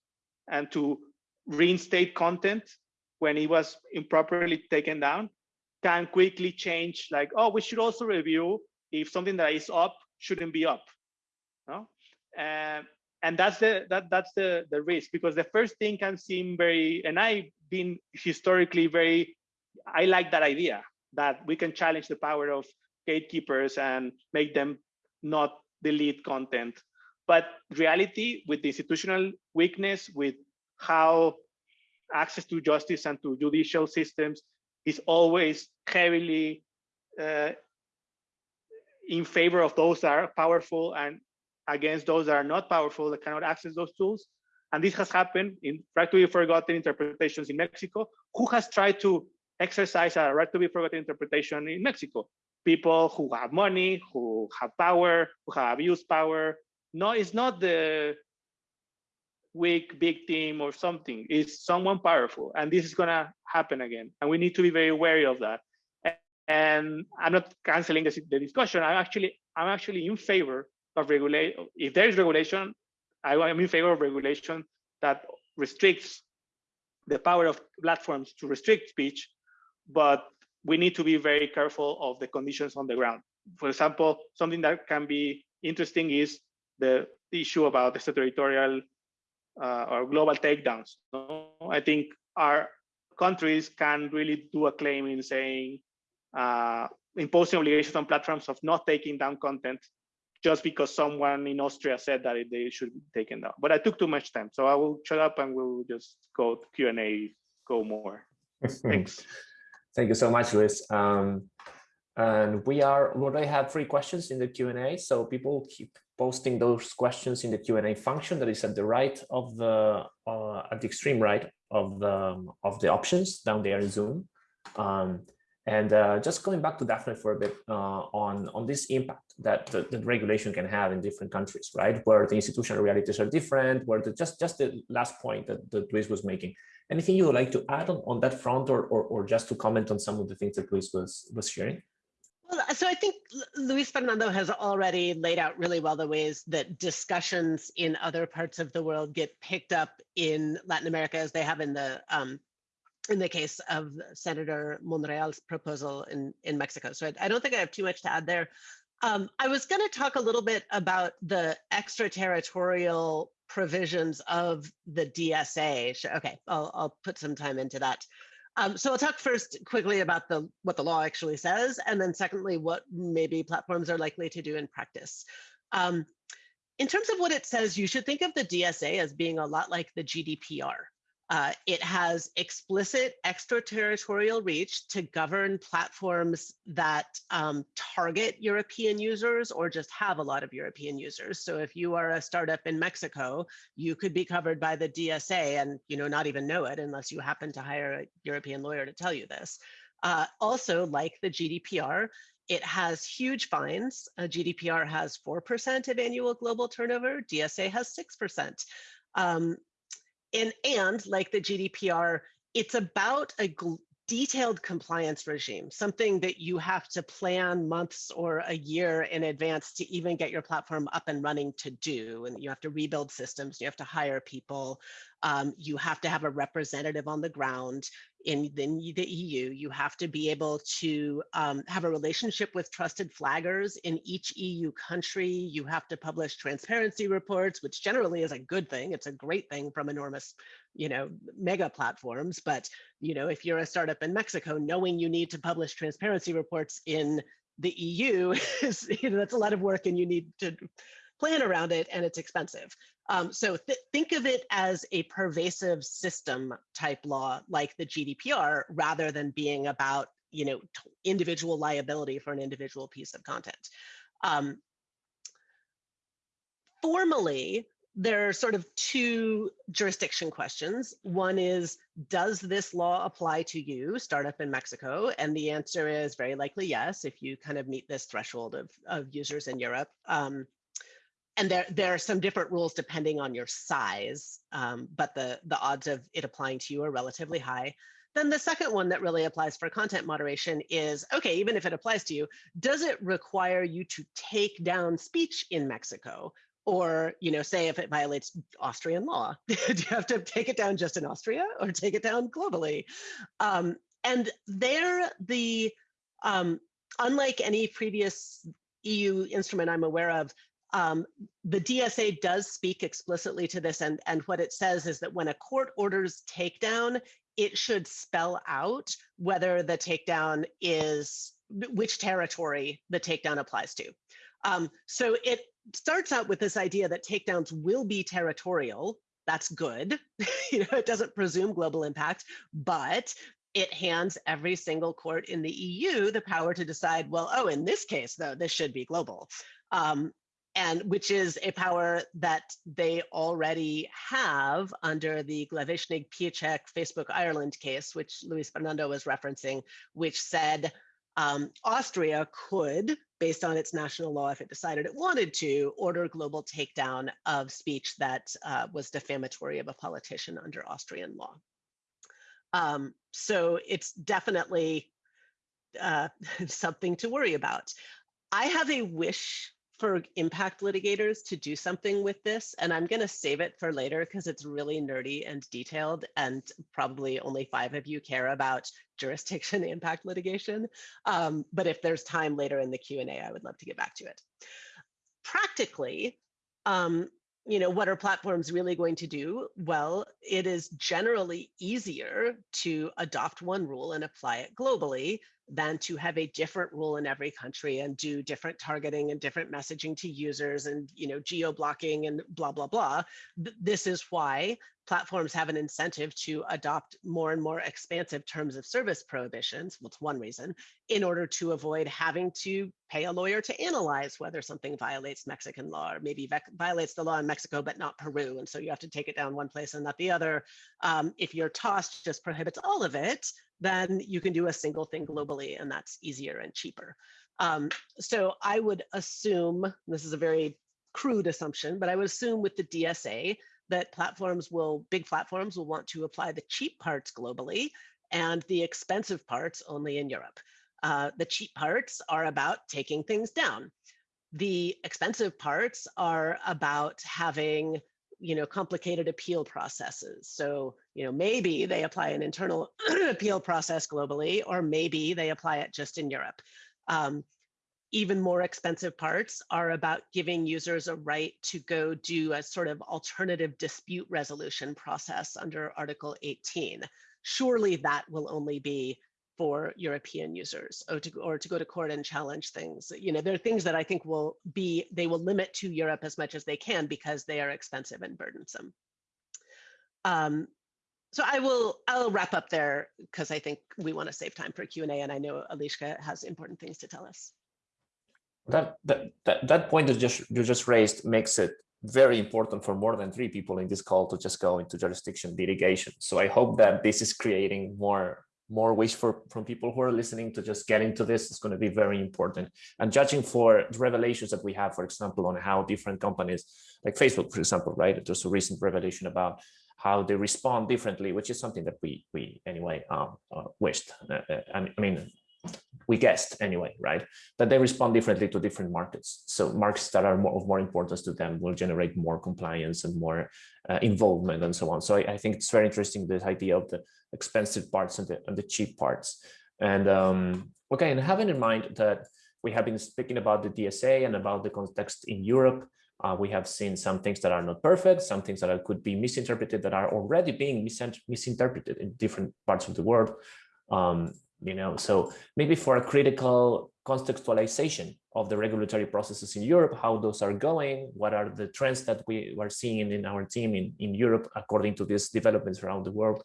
and to reinstate content when it was improperly taken down can quickly change like, oh, we should also review if something that is up shouldn't be up. No? And, and that's the that that's the the risk because the first thing can seem very and I've been historically very I like that idea that we can challenge the power of gatekeepers and make them not delete content. But reality with the institutional weakness, with how access to justice and to judicial systems is always heavily uh, in favor of those that are powerful and against those that are not powerful that cannot access those tools. And this has happened in right to be forgotten interpretations in Mexico. Who has tried to exercise a right to be forgotten interpretation in Mexico? People who have money, who have power, who have abused power. No, it's not the weak big team or something is someone powerful and this is to happen again and we need to be very wary of that. And i'm not canceling the, the discussion. I'm actually i'm actually in favor of regulate if there is regulation i am in favor of regulation that restricts the power of platforms to restrict speech but we need to be very careful of the conditions on the ground. For example something that can be interesting is the issue about the territorial uh, or global takedowns. No? I think our countries can really do a claim in saying uh, imposing obligations on platforms of not taking down content just because someone in Austria said that it, they should be taken down. But I took too much time, so I will shut up and we'll just go Q and A, go more. Thanks. Thank you so much, Luis. Um, and we are we already have three questions in the Q and A, so people keep posting those questions in the Q&A function that is at the right of the uh, at the extreme right of the of the options down there in Zoom. Um, and uh, just going back to Daphne for a bit uh, on on this impact that the, the, regulation can have in different countries, right? Where the institutional realities are different, where the just just the last point that, that Luis was making. Anything you would like to add on, on that front or, or or just to comment on some of the things that Luis was was sharing? Well, so I think Luis Fernando has already laid out really well the ways that discussions in other parts of the world get picked up in Latin America as they have in the um, in the case of Senator Monreal's proposal in, in Mexico. So I, I don't think I have too much to add there. Um, I was going to talk a little bit about the extraterritorial provisions of the DSA. Okay, I'll, I'll put some time into that. Um, so I'll talk first quickly about the what the law actually says, and then secondly, what maybe platforms are likely to do in practice. Um, in terms of what it says, you should think of the DSA as being a lot like the GDPR. Uh, it has explicit extraterritorial reach to govern platforms that um, target European users or just have a lot of European users. So if you are a startup in Mexico, you could be covered by the DSA and you know not even know it unless you happen to hire a European lawyer to tell you this. Uh, also, like the GDPR, it has huge fines. Uh, GDPR has 4% of annual global turnover. DSA has 6%. Um, and and like the GDPR, it's about a detailed compliance regime, something that you have to plan months or a year in advance to even get your platform up and running to do. And you have to rebuild systems, you have to hire people, um, you have to have a representative on the ground in the, the EU. You have to be able to um, have a relationship with trusted flaggers in each EU country. You have to publish transparency reports, which generally is a good thing. It's a great thing from enormous, you know, mega platforms. But, you know, if you're a startup in Mexico, knowing you need to publish transparency reports in the EU is, you know, that's a lot of work and you need to plan around it and it's expensive. Um, so th think of it as a pervasive system type law like the GDPR rather than being about you know, individual liability for an individual piece of content. Um, formally, there are sort of two jurisdiction questions. One is, does this law apply to you, startup in Mexico? And the answer is very likely yes, if you kind of meet this threshold of, of users in Europe. Um, and there, there are some different rules depending on your size, um, but the, the odds of it applying to you are relatively high. Then the second one that really applies for content moderation is, okay, even if it applies to you, does it require you to take down speech in Mexico? or you know say if it violates austrian law do you have to take it down just in austria or take it down globally um, and there the um, unlike any previous eu instrument i'm aware of um, the dsa does speak explicitly to this and and what it says is that when a court orders takedown it should spell out whether the takedown is which territory the takedown applies to um, so it starts out with this idea that takedowns will be territorial. That's good. you know, it doesn't presume global impact, but it hands every single court in the EU the power to decide, well, oh, in this case, though, this should be global. Um, and which is a power that they already have under the Glawischnig-Piesczek Facebook Ireland case, which Luis Fernando was referencing, which said um, Austria could, based on its national law, if it decided it wanted to, order global takedown of speech that uh, was defamatory of a politician under Austrian law. Um, so it's definitely uh, something to worry about. I have a wish for impact litigators to do something with this, and I'm going to save it for later because it's really nerdy and detailed, and probably only five of you care about jurisdiction impact litigation. Um, but if there's time later in the Q&A, I would love to get back to it. Practically, um, you know, what are platforms really going to do? Well, it is generally easier to adopt one rule and apply it globally than to have a different rule in every country and do different targeting and different messaging to users and you know geo blocking and blah blah blah. This is why platforms have an incentive to adopt more and more expansive terms of service prohibitions well it's one reason in order to avoid having to pay a lawyer to analyze whether something violates mexican law or maybe violates the law in mexico but not peru and so you have to take it down one place and not the other um, if your TOS just prohibits all of it then you can do a single thing globally and that's easier and cheaper. Um, so I would assume, this is a very crude assumption, but I would assume with the DSA that platforms will, big platforms will want to apply the cheap parts globally and the expensive parts only in Europe. Uh, the cheap parts are about taking things down. The expensive parts are about having you know, complicated appeal processes. So, you know, maybe they apply an internal appeal process globally, or maybe they apply it just in Europe. Um, even more expensive parts are about giving users a right to go do a sort of alternative dispute resolution process under Article 18. Surely that will only be for European users or to, or to go to court and challenge things. You know, there are things that I think will be, they will limit to Europe as much as they can because they are expensive and burdensome. Um, so I will, I'll wrap up there because I think we want to save time for Q&A and I know Eliska has important things to tell us. That, that, that, point that just, you just raised makes it very important for more than three people in this call to just go into jurisdiction litigation. So I hope that this is creating more more wish for from people who are listening to just get into this. Is going to be very important. And judging for the revelations that we have for example on how different companies like facebook for example right? There's a recent revelation about how they respond differently which is something that we we anyway um, uh, wished. Uh, uh i mean we guessed anyway, right? That they respond differently to different markets. So markets that are more of more importance to them will generate more compliance and more uh, involvement and so on. So I, I, think it's very interesting, this idea of the expensive parts and the, and the cheap parts. And um, okay, and having in mind that we have been speaking about the DSA and about the context in Europe, uh, we have seen some things that are not perfect, some things that could be misinterpreted that are already being misinterpreted in different parts of the world. Um, you know, so maybe for a critical contextualization of the regulatory processes in Europe, how those are going, what are the trends that we are seeing in our team in, in Europe according to these developments around the world,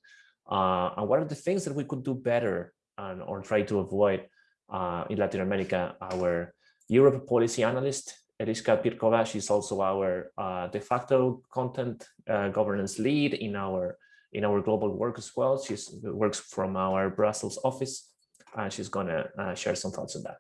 uh, and what are the things that we could do better and or try to avoid uh, in Latin America our Europe policy analyst, Eliska Pirkova. She's also our uh, de facto content uh, governance lead in our in our global work as well. She works from our Brussels office. and she's gonna uh, share some thoughts on that.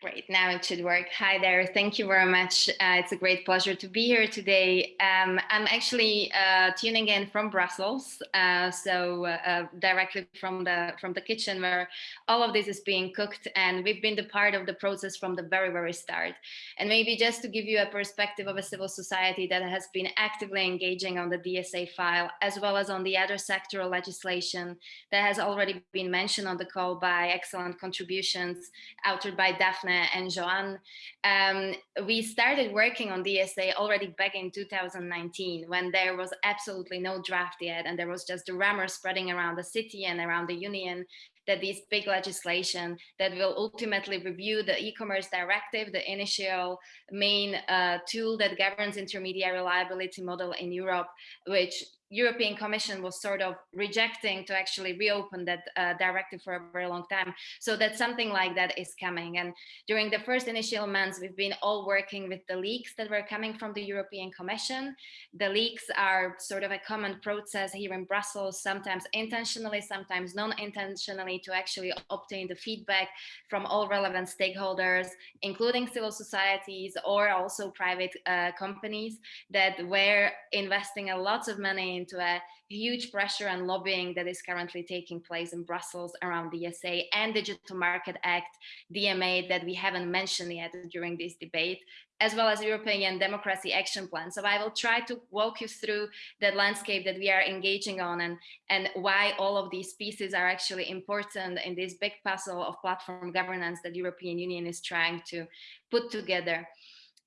Great, now it should work. Hi there, thank you very much. Uh, it's a great pleasure to be here today. Um, I'm actually uh, tuning in from Brussels, uh, so uh, directly from the from the kitchen where all of this is being cooked, and we've been the part of the process from the very very start. And maybe just to give you a perspective of a civil society that has been actively engaging on the DSA file, as well as on the other sectoral legislation that has already been mentioned on the call by excellent contributions authored by Daphne and Joan, um, we started working on DSA already back in 2019 when there was absolutely no draft yet and there was just the rumor spreading around the city and around the union that this big legislation that will ultimately review the e-commerce directive, the initial main uh, tool that governs intermediary liability model in Europe, which European Commission was sort of rejecting to actually reopen that uh, directive for a very long time. So that something like that is coming. And during the first initial months, we've been all working with the leaks that were coming from the European Commission. The leaks are sort of a common process here in Brussels, sometimes intentionally, sometimes non-intentionally to actually obtain the feedback from all relevant stakeholders, including civil societies or also private uh, companies that were investing a lot of money into a huge pressure and lobbying that is currently taking place in Brussels around the DSA and Digital Market Act, DMA, that we haven't mentioned yet during this debate, as well as European Democracy Action Plan. So I will try to walk you through that landscape that we are engaging on and, and why all of these pieces are actually important in this big puzzle of platform governance that European Union is trying to put together.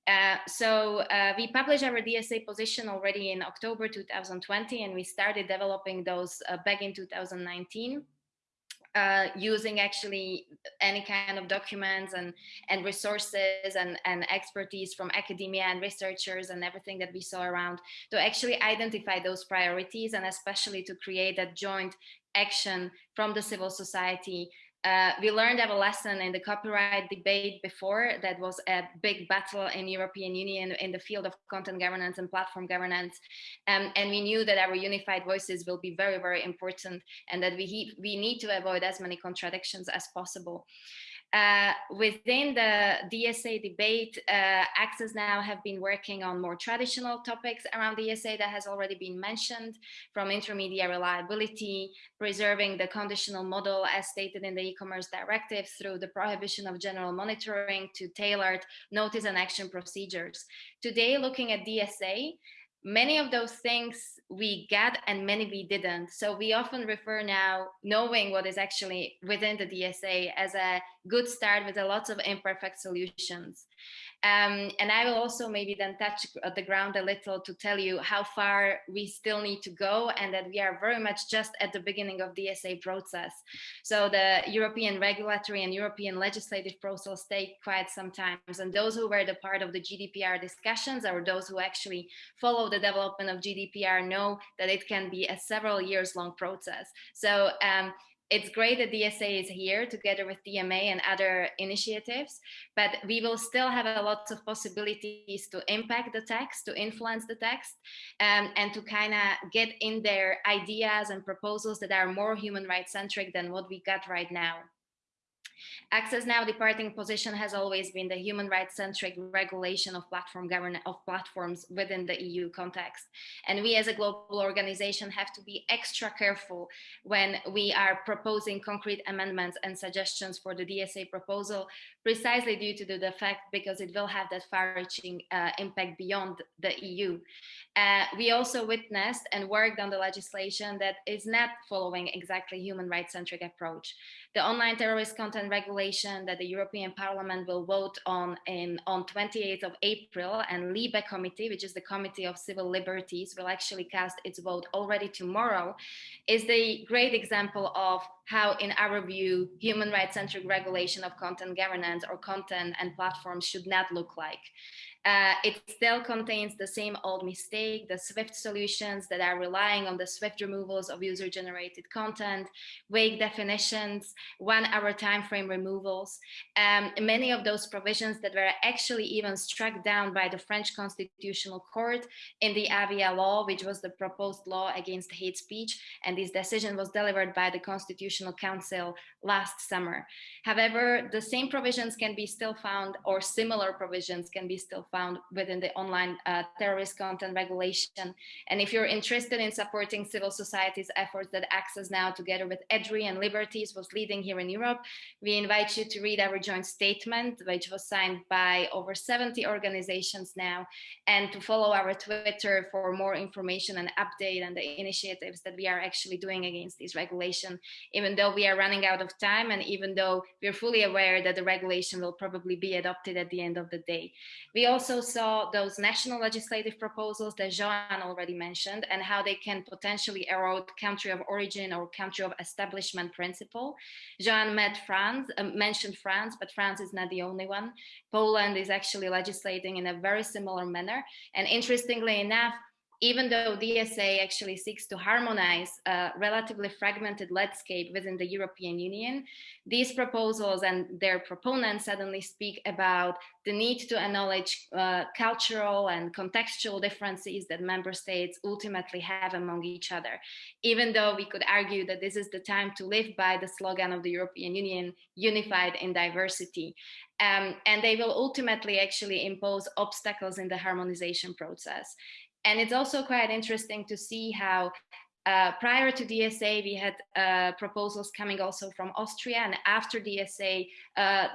Uh, so uh, we published our DSA position already in October 2020, and we started developing those uh, back in 2019. Uh, using actually any kind of documents and and resources and and expertise from academia and researchers and everything that we saw around to actually identify those priorities and especially to create that joint action from the civil society uh, we learned of a lesson in the copyright debate before that was a big battle in European Union in the field of content governance and platform governance. Um, and we knew that our unified voices will be very, very important and that we, we need to avoid as many contradictions as possible. Uh, within the DSA debate, uh, Access Now have been working on more traditional topics around DSA that has already been mentioned, from intermediary liability, preserving the conditional model as stated in the e-commerce directive through the prohibition of general monitoring to tailored notice and action procedures. Today, looking at DSA, many of those things we get and many we didn't. So we often refer now knowing what is actually within the DSA as a good start with a lot of imperfect solutions. Um, and I will also maybe then touch the ground a little to tell you how far we still need to go and that we are very much just at the beginning of the DSA process. So the European regulatory and European legislative process take quite some time. And those who were the part of the GDPR discussions or those who actually follow the development of GDPR know that it can be a several years long process. So um, it's great that DSA is here together with DMA and other initiatives, but we will still have a lot of possibilities to impact the text, to influence the text, um, and to kind of get in their ideas and proposals that are more human rights centric than what we got right now. Access Now departing position has always been the human rights centric regulation of platform governance of platforms within the EU context. And we as a global organization have to be extra careful when we are proposing concrete amendments and suggestions for the DSA proposal, precisely due to the fact because it will have that far reaching uh, impact beyond the EU. Uh, we also witnessed and worked on the legislation that is not following exactly human rights centric approach. The online terrorist content content regulation that the European Parliament will vote on in, on 28th of April and LIBE committee, which is the Committee of Civil Liberties, will actually cast its vote already tomorrow, is the great example of how, in our view, human rights-centric regulation of content governance or content and platforms should not look like. Uh, it still contains the same old mistake, the Swift solutions that are relying on the Swift removals of user-generated content, vague definitions, one-hour time frame removals. Um, many of those provisions that were actually even struck down by the French Constitutional Court in the Avia law, which was the proposed law against hate speech. And this decision was delivered by the Constitutional Council last summer. However, the same provisions can be still found or similar provisions can be still found within the online uh, terrorist content regulation. And if you're interested in supporting civil society's efforts that Access Now together with EDRI and Liberties was leading here in Europe, we invite you to read our joint statement, which was signed by over 70 organizations now, and to follow our Twitter for more information and update on the initiatives that we are actually doing against this regulation, even though we are running out of time and even though we're fully aware that the regulation will probably be adopted at the end of the day. We also also saw those national legislative proposals that Joan already mentioned and how they can potentially erode country of origin or country of establishment principle. Joan met France, uh, mentioned France, but France is not the only one. Poland is actually legislating in a very similar manner. And interestingly enough, even though DSA actually seeks to harmonize a relatively fragmented landscape within the European Union, these proposals and their proponents suddenly speak about the need to acknowledge uh, cultural and contextual differences that member states ultimately have among each other. Even though we could argue that this is the time to live by the slogan of the European Union, unified in diversity. Um, and they will ultimately actually impose obstacles in the harmonization process. And it's also quite interesting to see how uh, prior to DSA, we had uh, proposals coming also from Austria, and after DSA uh,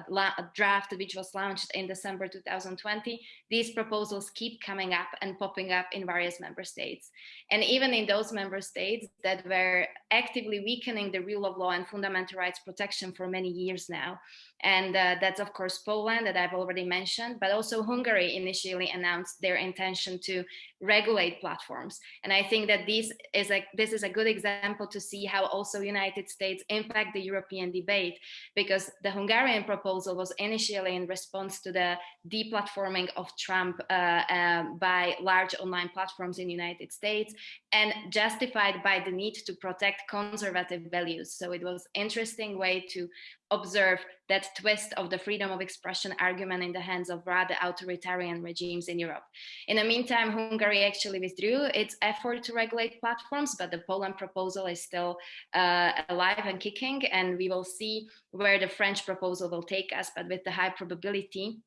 draft, which was launched in December 2020, these proposals keep coming up and popping up in various member states. And even in those member states that were actively weakening the rule of law and fundamental rights protection for many years now. And uh, that's, of course, Poland that I've already mentioned, but also Hungary initially announced their intention to regulate platforms. And I think that this is a, this is a good example to see how also United States impact the European debate, because the Hungarian proposal was initially in response to the deplatforming of Trump uh, uh, by large online platforms in the United States and justified by the need to protect conservative values. So it was interesting way to observe that twist of the freedom of expression argument in the hands of rather authoritarian regimes in Europe. In the meantime, Hungary actually withdrew its effort to regulate platforms, but the Poland proposal is still uh, alive and kicking, and we will see where the French proposal will take us, but with the high probability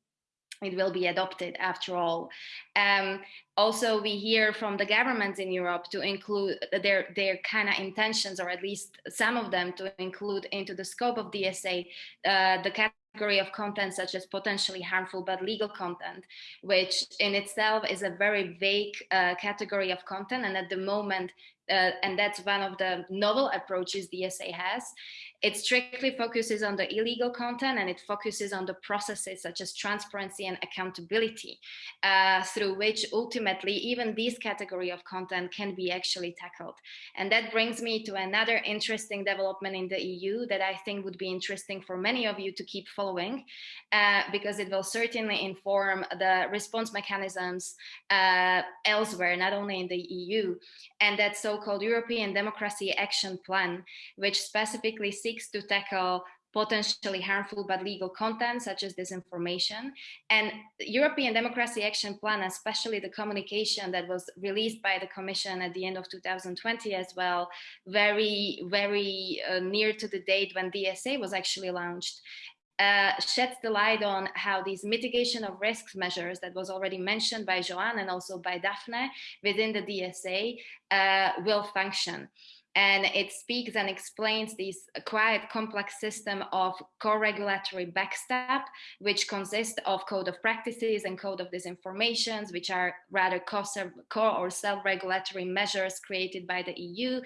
it will be adopted after all. Um, also, we hear from the governments in Europe to include their, their kind of intentions, or at least some of them to include into the scope of DSA, uh, the category of content such as potentially harmful but legal content, which in itself is a very vague uh, category of content. And at the moment, uh, and that's one of the novel approaches DSA has. It strictly focuses on the illegal content and it focuses on the processes such as transparency and accountability, uh, through which ultimately even this category of content can be actually tackled. And that brings me to another interesting development in the EU that I think would be interesting for many of you to keep following, uh, because it will certainly inform the response mechanisms uh, elsewhere, not only in the EU. And that so-called European Democracy Action Plan, which specifically seeks seeks to tackle potentially harmful but legal content such as disinformation. And European Democracy Action Plan, especially the communication that was released by the Commission at the end of 2020 as well, very, very uh, near to the date when DSA was actually launched, uh, sheds the light on how these mitigation of risks measures that was already mentioned by Joan and also by Daphne within the DSA uh, will function. And it speaks and explains this quite complex system of co-regulatory backstop, which consists of code of practices and code of disinformations, which are rather co or self-regulatory measures created by the EU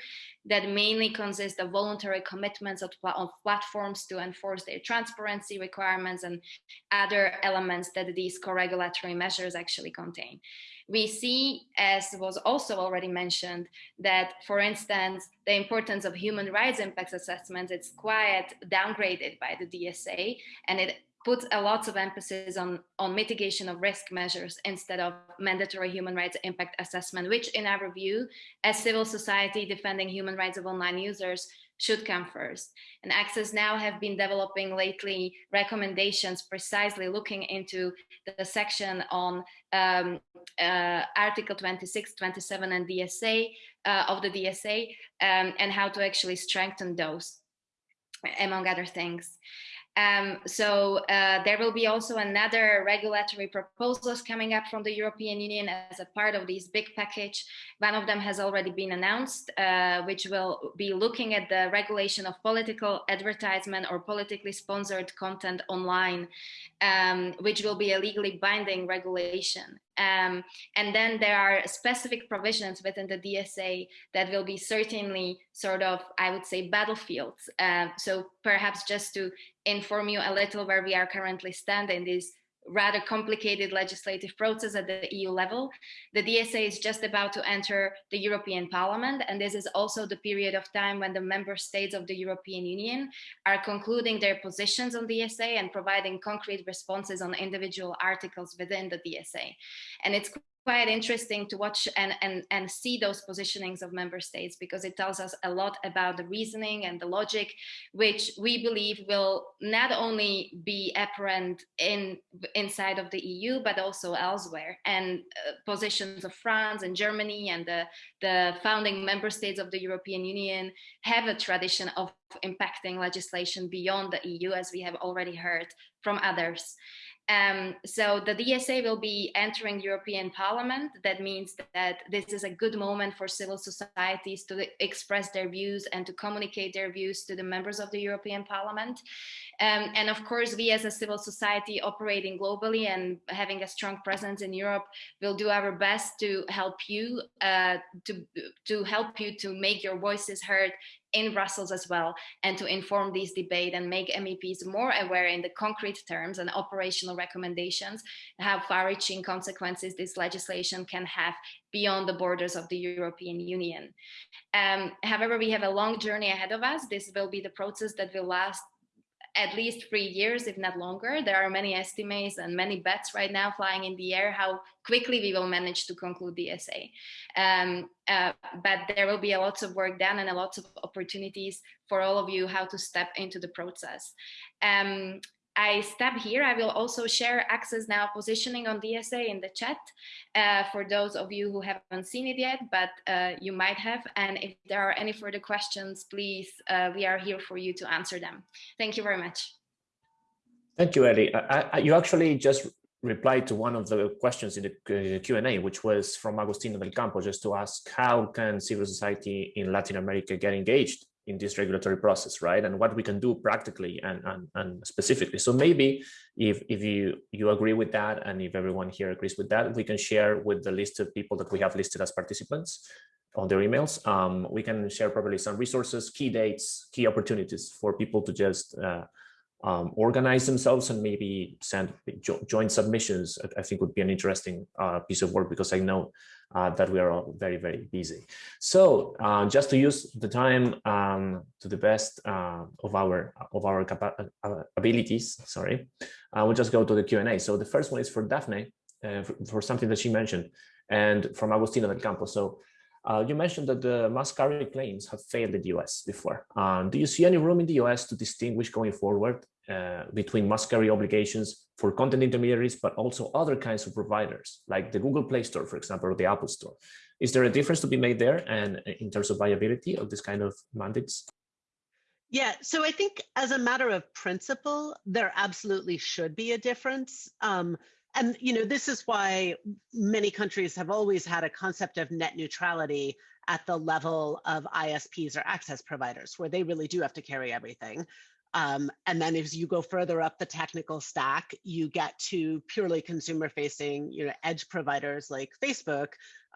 that mainly consist of voluntary commitments of, of platforms to enforce their transparency requirements and other elements that these co-regulatory measures actually contain we see, as was also already mentioned, that, for instance, the importance of human rights impact assessments, it's quite downgraded by the DSA, and it puts a lot of emphasis on, on mitigation of risk measures instead of mandatory human rights impact assessment, which in our view, as civil society defending human rights of online users, should come first. And Access Now have been developing lately recommendations precisely looking into the section on um, uh, Article 26, 27 and DSA uh, of the DSA um, and how to actually strengthen those, among other things. Um, so uh, there will be also another regulatory proposals coming up from the European Union as a part of this big package. One of them has already been announced, uh, which will be looking at the regulation of political advertisement or politically sponsored content online, um, which will be a legally binding regulation. Um, and then there are specific provisions within the DSA that will be certainly sort of, I would say, battlefields. Uh, so perhaps just to inform you a little where we are currently standing this rather complicated legislative process at the EU level. The DSA is just about to enter the European Parliament, and this is also the period of time when the member states of the European Union are concluding their positions on the DSA and providing concrete responses on individual articles within the DSA. And it's quite interesting to watch and, and, and see those positionings of member states because it tells us a lot about the reasoning and the logic, which we believe will not only be apparent in inside of the EU, but also elsewhere. And uh, positions of France and Germany and the, the founding member states of the European Union have a tradition of impacting legislation beyond the EU, as we have already heard from others. Um, so the DSA will be entering European Parliament. That means that this is a good moment for civil societies to express their views and to communicate their views to the members of the European Parliament. Um, and of course, we as a civil society operating globally and having a strong presence in Europe will do our best to help you uh, to, to help you to make your voices heard in Brussels as well and to inform this debate and make MEPs more aware in the concrete terms and operational recommendations how far-reaching consequences this legislation can have beyond the borders of the European Union. Um, however, we have a long journey ahead of us. This will be the process that will last at least three years, if not longer. There are many estimates and many bets right now flying in the air how quickly we will manage to conclude the DSA. Um, uh, but there will be a lot of work done and a lot of opportunities for all of you how to step into the process. Um, I stop here, I will also share access now positioning on DSA in the chat uh, for those of you who haven't seen it yet, but uh, you might have. And if there are any further questions, please, uh, we are here for you to answer them. Thank you very much. Thank you, Ellie. I, I, you actually just replied to one of the questions in the Q&A, which was from Agustina del Campo, just to ask how can civil society in Latin America get engaged in this regulatory process, right? And what we can do practically and, and, and specifically. So maybe if, if you, you agree with that and if everyone here agrees with that, we can share with the list of people that we have listed as participants on their emails. Um, we can share probably some resources, key dates, key opportunities for people to just uh, um, organize themselves and maybe send jo joint submissions, I think would be an interesting uh, piece of work because I know uh, that we are all very, very busy. So uh, just to use the time um, to the best uh, of our of our uh, abilities, sorry, uh, we'll just go to the Q&A. So the first one is for Daphne, for, for, something that she mentioned, and from Agustina del Campo. So uh, you mentioned that the must carry claims have failed in the US before. Um, do you see any room in the US to distinguish going forward uh, between must carry obligations for content intermediaries, but also other kinds of providers, like the Google Play Store, for example, or the Apple Store? Is there a difference to be made there and uh, in terms of viability of this kind of mandates? Yeah, so I think as a matter of principle, there absolutely should be a difference. Um, and you know this is why many countries have always had a concept of net neutrality at the level of ISPs or access providers, where they really do have to carry everything. Um, and then as you go further up the technical stack, you get to purely consumer facing you know, edge providers like Facebook,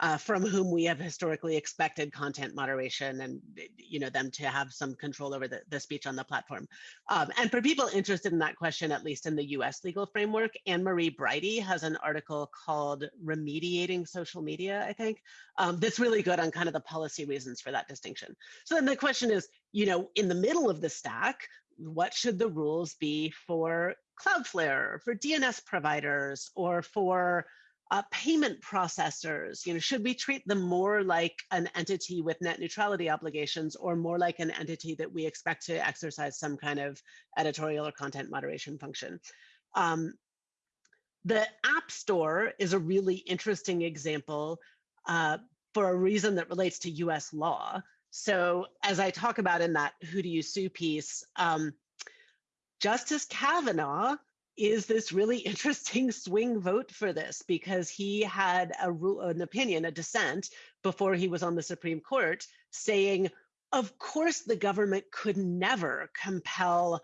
uh, from whom we have historically expected content moderation and you know them to have some control over the, the speech on the platform. Um, and for people interested in that question, at least in the US legal framework, Annemarie Bridy has an article called Remediating Social Media, I think, um, that's really good on kind of the policy reasons for that distinction. So then the question is, you know, in the middle of the stack, what should the rules be for Cloudflare, for DNS providers, or for uh, payment processors? You know, should we treat them more like an entity with net neutrality obligations, or more like an entity that we expect to exercise some kind of editorial or content moderation function? Um, the App Store is a really interesting example uh, for a reason that relates to US law. So as I talk about in that who do you sue piece, um, Justice Kavanaugh is this really interesting swing vote for this because he had a rule, an opinion, a dissent before he was on the Supreme Court saying, of course, the government could never compel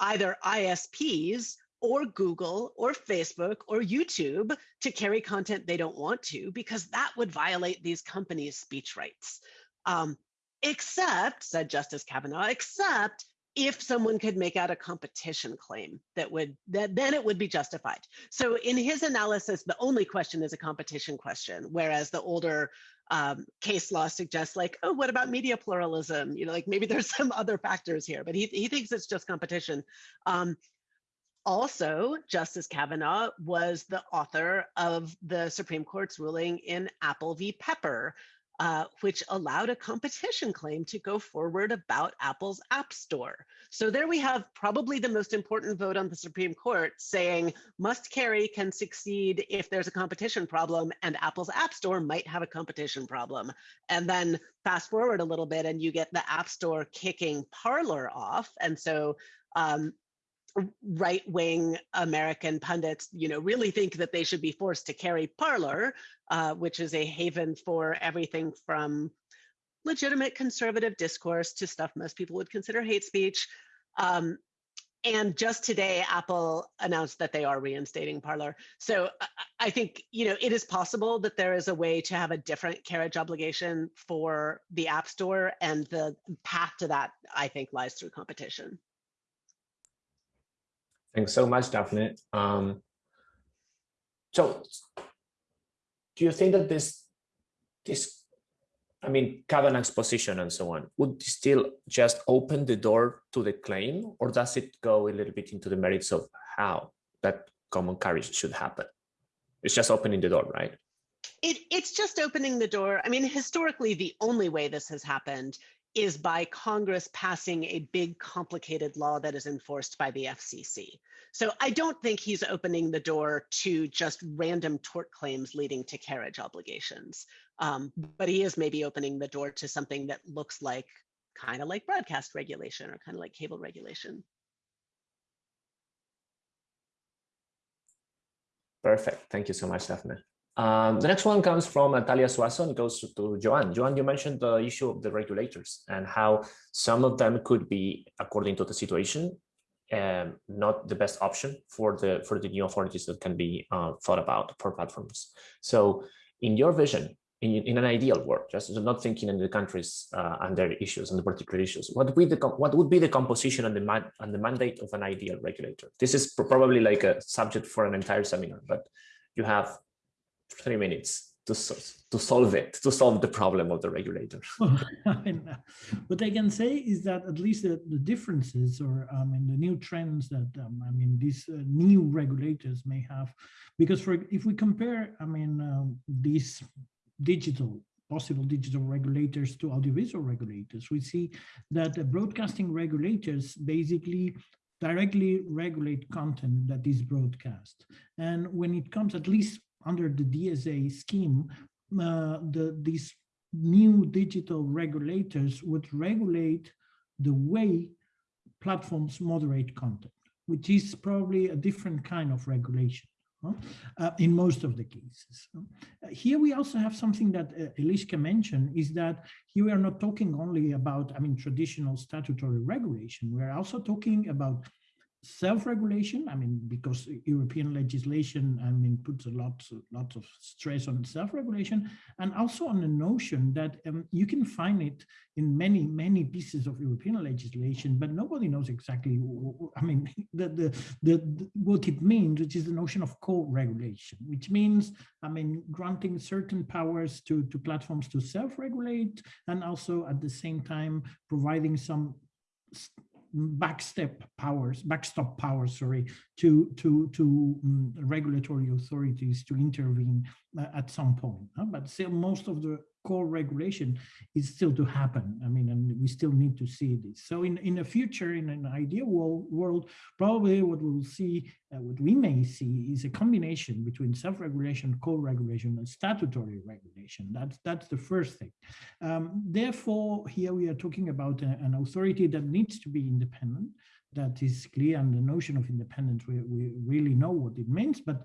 either ISPs or Google or Facebook or YouTube to carry content they don't want to because that would violate these companies' speech rights. Um, except, said Justice Kavanaugh, except if someone could make out a competition claim that would that then it would be justified. So in his analysis the only question is a competition question whereas the older um, case law suggests like oh what about media pluralism? You know like maybe there's some other factors here but he, he thinks it's just competition. Um, also justice kavanaugh was the author of the supreme court's ruling in apple v. Pepper uh, which allowed a competition claim to go forward about Apple's App Store. So there we have probably the most important vote on the Supreme Court saying must carry can succeed if there's a competition problem and Apple's App Store might have a competition problem. And then fast forward a little bit and you get the App Store kicking Parler off. And so um, right-wing American pundits, you know, really think that they should be forced to carry Parler, uh, which is a haven for everything from legitimate conservative discourse to stuff most people would consider hate speech. Um, and just today, Apple announced that they are reinstating Parler. So I think you know it is possible that there is a way to have a different carriage obligation for the App Store, and the path to that, I think, lies through competition. Thanks so much, Daphne. Um, so do you think that this, this, I mean, Kavanaugh's position and so on, would still just open the door to the claim, or does it go a little bit into the merits of how that common carriage should happen? It's just opening the door, right? It, it's just opening the door. I mean, historically, the only way this has happened is by Congress passing a big complicated law that is enforced by the FCC. So I don't think he's opening the door to just random tort claims leading to carriage obligations. Um, but he is maybe opening the door to something that looks like kind of like broadcast regulation or kind of like cable regulation. Perfect. Thank you so much, Daphne. Um, the next one comes from Natalia Zuazo and goes to Joan. Joan, you mentioned the issue of the regulators and how some of them could be, according to the situation, um, not the best option for the for the new authorities that can be uh, thought about for platforms. So in your vision, in, in an ideal world, just not thinking in the countries uh, and their issues and the particular issues, what would be the what would be the composition and the man, and the mandate of an ideal regulator? This is probably like a subject for an entire seminar, but you have three minutes to, to solve it, to solve the problem of the regulator. what I can say is that at least the, the differences or I mean the new trends that um, I mean these uh, new regulators may have, because for if we compare I mean um, these digital possible digital regulators to audiovisual regulators, we see that the broadcasting regulators basically directly regulate content that is broadcast. And when it comes, at least under the DSA scheme, uh, the, these new digital regulators would regulate the way platforms moderate content, which is probably a different kind of regulation. uh, in most of the cases. Uh, here we also have something that uh, Eliska mentioned is that here we are not talking only about, I mean, traditional statutory regulation. We're also talking about self-regulation i mean because european legislation i mean puts a lot lots of stress on self-regulation and also on the notion that um, you can find it in many many pieces of european legislation but nobody knows exactly i mean the the, the, the what it means which is the notion of co-regulation which means i mean granting certain powers to to platforms to self-regulate and also at the same time providing some backstep powers, backstop powers, sorry, to to to um, regulatory authorities to intervene uh, at some point. Huh? But still, most of the core regulation is still to happen. I mean, and we still need to see this. So in, in the future, in an ideal world, world probably what we'll see, uh, what we may see is a combination between self-regulation, co-regulation, and statutory regulation. That's, that's the first thing. Um, therefore, here we are talking about a, an authority that needs to be independent, that is clear, and the notion of independence, we, we really know what it means, but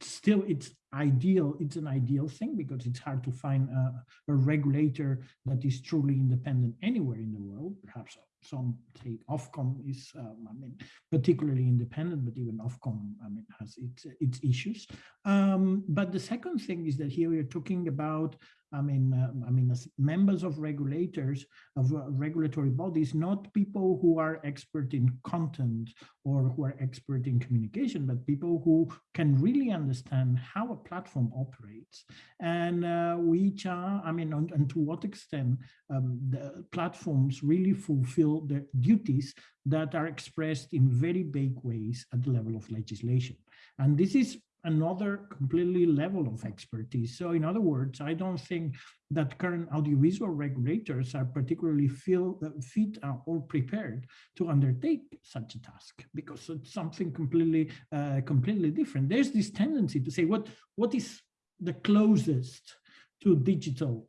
still it's ideal it's an ideal thing because it's hard to find a, a, regulator that is truly independent anywhere in the world perhaps some say ofcom is um, i mean particularly independent but even ofcom i mean has its its issues. Um, but the second thing is that here we are talking about I mean, uh, I mean, as members of regulators, of uh, regulatory bodies, not people who are expert in content or who are expert in communication, but people who can really understand how a platform operates. And uh, which are, I mean, and, and to what extent um, the platforms really fulfill their duties that are expressed in very vague ways at the level of legislation. And this is another completely level of expertise. So in other words, I don't think that current audiovisual regulators are particularly feel, uh, fit or prepared to undertake such a task because it's something completely, uh, completely different. There's this tendency to say what, what is the closest to digital,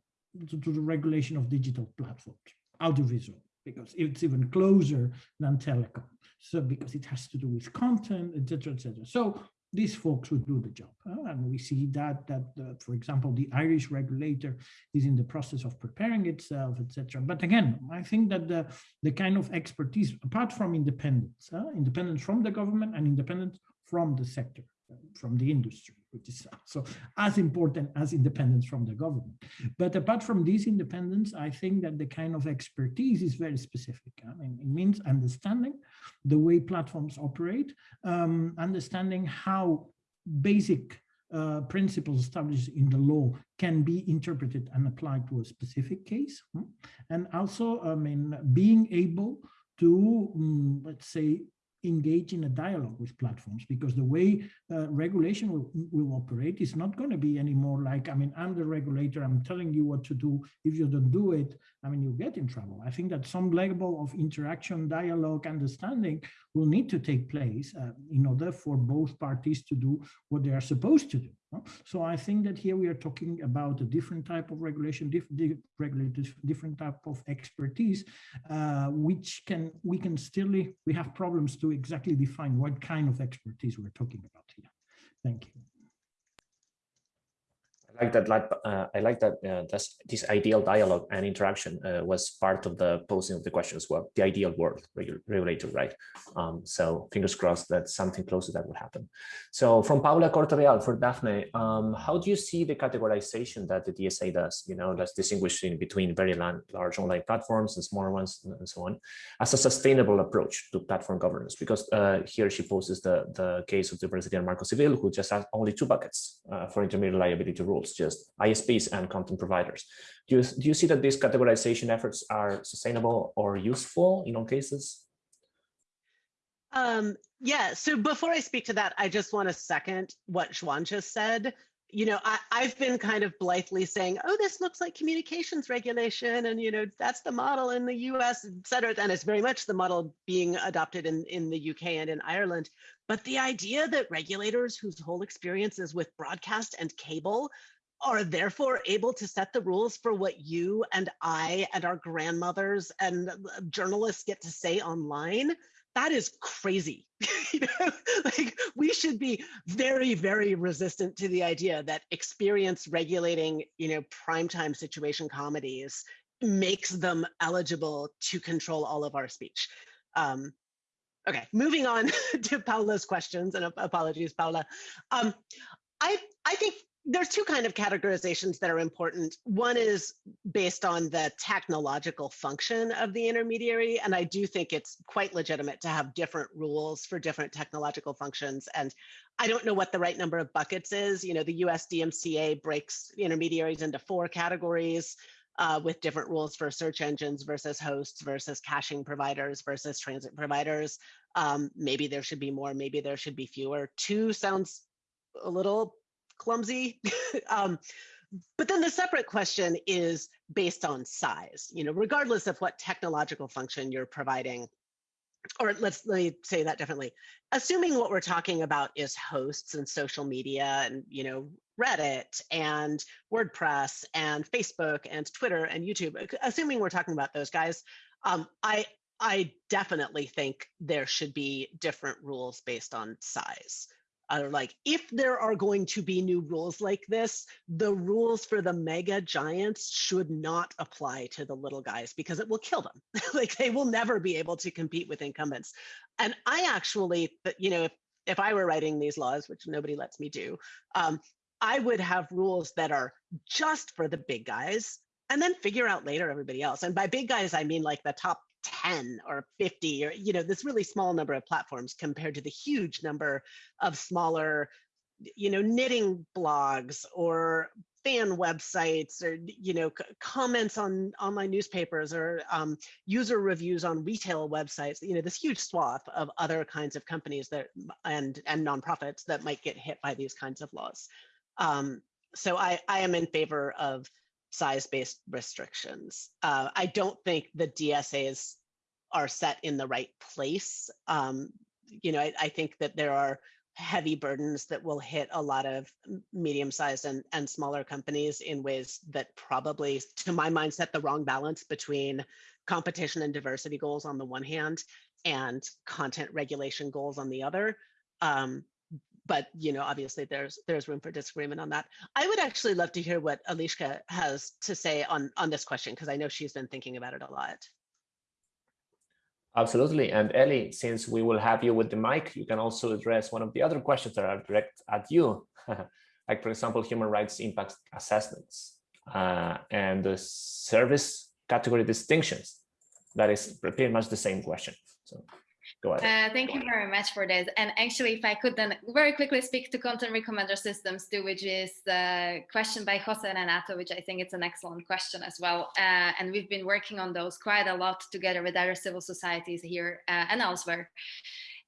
to, to the regulation of digital platforms, audiovisual because it's even closer than telecom. So because it has to do with content, etc., etc. So these folks would do the job. Uh, and we see that, that uh, for example, the Irish regulator is in the process of preparing itself, etc. But again, I think that the, the kind of expertise, apart from independence, uh, independence from the government and independence from the sector, from the industry, which is so as important as independence from the government. But apart from this independence, I think that the kind of expertise is very specific. I mean, it means understanding the way platforms operate, um, understanding how basic uh, principles established in the law can be interpreted and applied to a specific case. Hmm? And also, I mean, being able to, um, let's say, engage in a dialogue with platforms because the way uh, regulation will, will operate is not going to be anymore like, I mean, I'm the regulator, I'm telling you what to do. If you don't do it, I mean, you get in trouble. I think that some level of interaction, dialogue, understanding will need to take place uh, in order for both parties to do what they are supposed to do. So I think that here we are talking about a different type of regulation, diff, diff, regulators, different type of expertise, uh, which can we can still we have problems to exactly define what kind of expertise we're talking about here. Thank you like that. Uh, I like that. Uh, this, ideal dialogue and interaction uh, was part of the posing of the question as well. The ideal world regulator, right? Um, so fingers crossed that something close to that would happen. So from Paula Cortareal for Daphne, um, how do you see the categorization that the DSA does? You know, that's distinguishing between very large online platforms and smaller ones and so on, as a sustainable approach to platform governance. Because uh, here she poses the the case of the Brazilian Marco Civil, who just has only two buckets uh, for intermediary liability rules just ISPs and content providers. Do you, do you see that these categorization efforts are sustainable or useful in all cases? Um, yeah, so before I speak to that, I just want to second what Juan just said. You know, I, I've been kind of blithely saying, oh, this looks like communications regulation, and you know, that's the model in the US, et cetera. And it's very much the model being adopted in, in the UK and in Ireland. But the idea that regulators whose whole experience is with broadcast and cable are therefore able to set the rules for what you and I and our grandmothers and journalists get to say online. that is crazy. you know, like we should be very, very resistant to the idea that experience regulating, you know, primetime situation comedies makes them eligible to control all of our speech. Um, okay, moving on to Paula's questions, and apologies, Paula. Um, I I think there's two kind of categorizations that are important. One is based on the technological function of the intermediary. And I do think it's quite legitimate to have different rules for different technological functions. And I don't know what the right number of buckets is. You know, the US DMCA breaks intermediaries into four categories uh, with different rules for search engines versus hosts versus caching providers versus transit providers. Um, maybe there should be more, maybe there should be fewer. Two sounds a little clumsy. um, but then the separate question is based on size, you know, regardless of what technological function you're providing, or let's let me say that differently. Assuming what we're talking about is hosts and social media and, you know, Reddit and WordPress and Facebook and Twitter and YouTube, assuming we're talking about those guys, um, I I definitely think there should be different rules based on size are like, if there are going to be new rules like this, the rules for the mega giants should not apply to the little guys because it will kill them. like they will never be able to compete with incumbents. And I actually, you know, if, if I were writing these laws, which nobody lets me do, um, I would have rules that are just for the big guys and then figure out later everybody else. And by big guys, I mean like the top 10 or 50 or you know this really small number of platforms compared to the huge number of smaller you know knitting blogs or fan websites or you know comments on online newspapers or um, user reviews on retail websites you know this huge swath of other kinds of companies that and and nonprofits that might get hit by these kinds of laws. Um, so i i am in favor of size-based restrictions. Uh, I don't think the DSAs are set in the right place. Um, you know, I, I, think that there are heavy burdens that will hit a lot of medium-sized and, and smaller companies in ways that probably, to my mind, set the wrong balance between competition and diversity goals on the one hand and content regulation goals on the other. Um, but you know, obviously there's there's room for disagreement on that. I would actually love to hear what Eliška has to say on on this question because I know she's been thinking about it a lot. Absolutely. And Ellie, since we will have you with the mic, you can also address one of the other questions that are direct at you, like, for example, human rights impact assessments uh, and the service category distinctions. That is pretty much the same question. So Go ahead. Uh, thank you very much for this. And actually, if I could then very quickly speak to content recommender systems too, which is the question by Jose Renato, which I think it's an excellent question as well. Uh, and we've been working on those quite a lot together with other civil societies here uh, and elsewhere.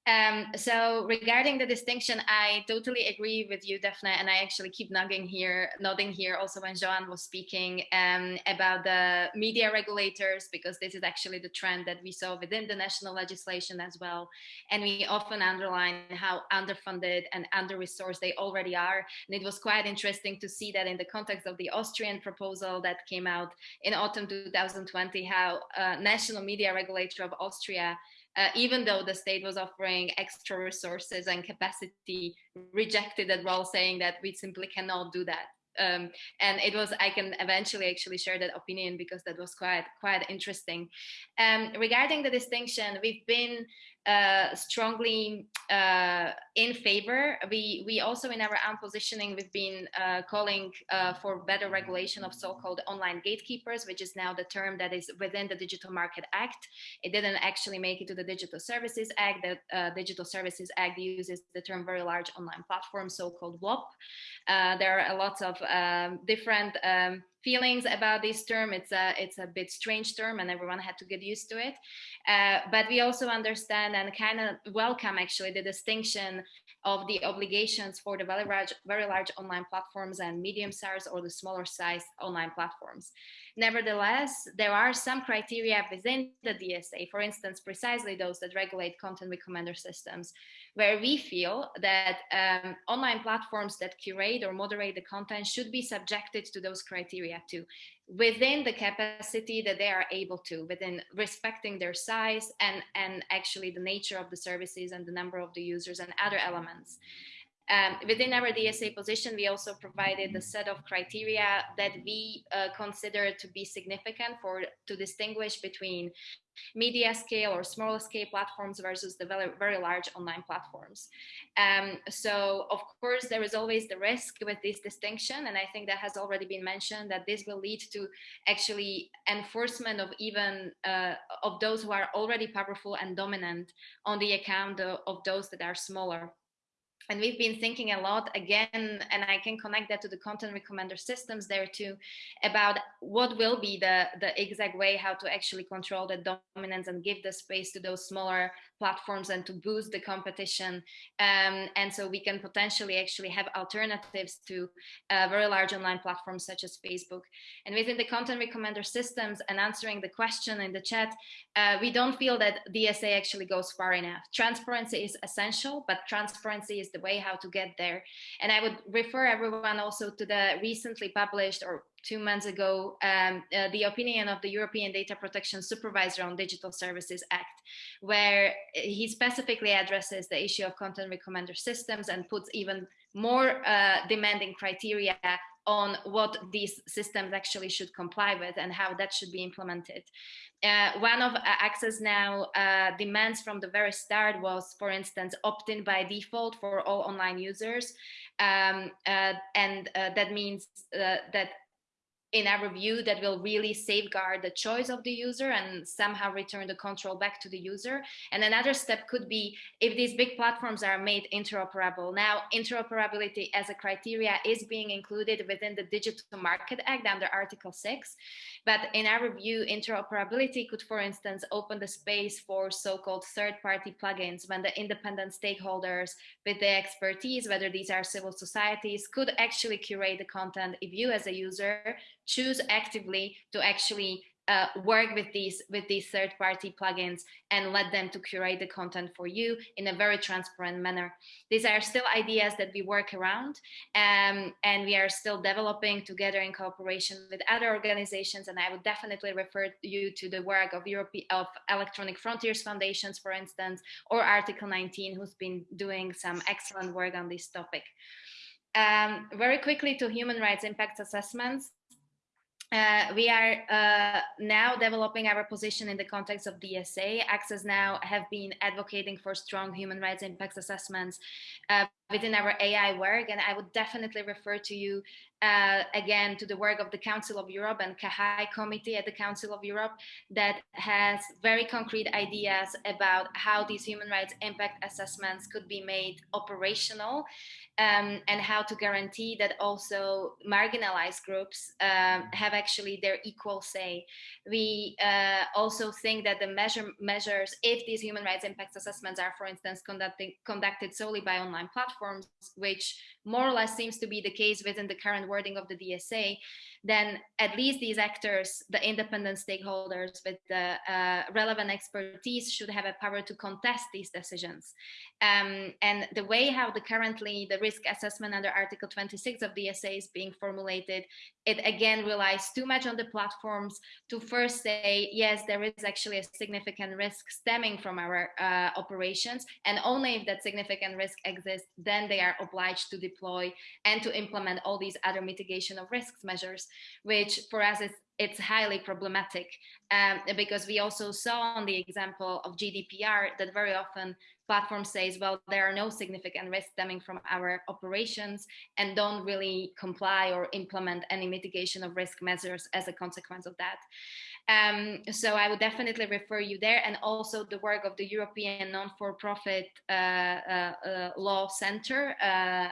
Um, so regarding the distinction, I totally agree with you, Daphne, and I actually keep nodding here, nodding here also when Joanne was speaking um, about the media regulators, because this is actually the trend that we saw within the national legislation as well. And we often underline how underfunded and under-resourced they already are. And it was quite interesting to see that in the context of the Austrian proposal that came out in autumn 2020, how national media regulator of Austria uh, even though the state was offering extra resources and capacity, rejected that role, saying that we simply cannot do that. Um, and it was I can eventually actually share that opinion because that was quite quite interesting. Um, regarding the distinction, we've been uh, strongly uh, in favor. We we also in our own positioning we've been uh, calling uh, for better regulation of so-called online gatekeepers, which is now the term that is within the Digital Market Act. It didn't actually make it to the Digital Services Act. The uh, Digital Services Act uses the term very large online platform, so-called VLOP. Uh, there are a lot of um, different um, feelings about this term. It's a it's a bit strange term, and everyone had to get used to it. Uh, but we also understand and kind of welcome actually the distinction of the obligations for the very large, very large online platforms and medium size or the smaller size online platforms. Nevertheless, there are some criteria within the DSA, for instance, precisely those that regulate content recommender systems, where we feel that um, online platforms that curate or moderate the content should be subjected to those criteria too, within the capacity that they are able to, within respecting their size and, and actually the nature of the services and the number of the users and other elements. Um, within our DSA position, we also provided a set of criteria that we uh, consider to be significant for to distinguish between media scale or small scale platforms versus the very, very large online platforms. Um, so of course, there is always the risk with this distinction. And I think that has already been mentioned that this will lead to actually enforcement of even uh, of those who are already powerful and dominant on the account of, of those that are smaller and we've been thinking a lot again and i can connect that to the content recommender systems there too about what will be the the exact way how to actually control the dominance and give the space to those smaller platforms and to boost the competition. Um, and so we can potentially actually have alternatives to uh, very large online platforms such as facebook. And within the content recommender systems and answering the question in the chat uh, we don't feel that dsa actually goes far enough. Transparency is essential but transparency is the way how to get there. And I would refer everyone also to the recently published or two months ago, um, uh, the opinion of the European Data Protection Supervisor on Digital Services Act, where he specifically addresses the issue of content recommender systems and puts even more uh, demanding criteria on what these systems actually should comply with and how that should be implemented. Uh, one of uh, Access Now uh, demands from the very start was, for instance, opt-in by default for all online users. Um, uh, and uh, that means uh, that in our view that will really safeguard the choice of the user and somehow return the control back to the user. And another step could be if these big platforms are made interoperable. Now, interoperability as a criteria is being included within the Digital Market Act under Article 6. But in our view, interoperability could, for instance, open the space for so-called third-party plugins when the independent stakeholders with the expertise, whether these are civil societies, could actually curate the content if you as a user choose actively to actually uh, work with these with these third-party plugins and let them to curate the content for you in a very transparent manner. These are still ideas that we work around um, and we are still developing together in cooperation with other organizations. And I would definitely refer you to the work of Europe of Electronic Frontiers Foundations, for instance, or Article 19, who's been doing some excellent work on this topic. Um, very quickly to human rights impact assessments. Uh, we are uh, now developing our position in the context of DSA. Access Now have been advocating for strong human rights impact assessments uh, within our AI work. And I would definitely refer to you uh, again to the work of the Council of Europe and CAHAI committee at the Council of Europe that has very concrete ideas about how these human rights impact assessments could be made operational um, and how to guarantee that also marginalized groups um, have actually their equal say. We uh, also think that the measure, measures, if these human rights impact assessments are, for instance, conducted solely by online platforms, which more or less seems to be the case within the current wording of the DSA, then at least these actors, the independent stakeholders with the uh, relevant expertise should have a power to contest these decisions. Um, and the way how the currently the risk assessment under Article 26 of the DSA is being formulated, it again relies too much on the platforms to first say, yes, there is actually a significant risk stemming from our uh, operations. And only if that significant risk exists, then they are obliged to deploy and to implement all these other mitigation of risks measures which for us is it's highly problematic um, because we also saw on the example of GDPR that very often platforms says, well, there are no significant risks stemming from our operations and don't really comply or implement any mitigation of risk measures as a consequence of that. Um, so I would definitely refer you there and also the work of the European non-for-profit uh, uh, uh, Law Center, uh,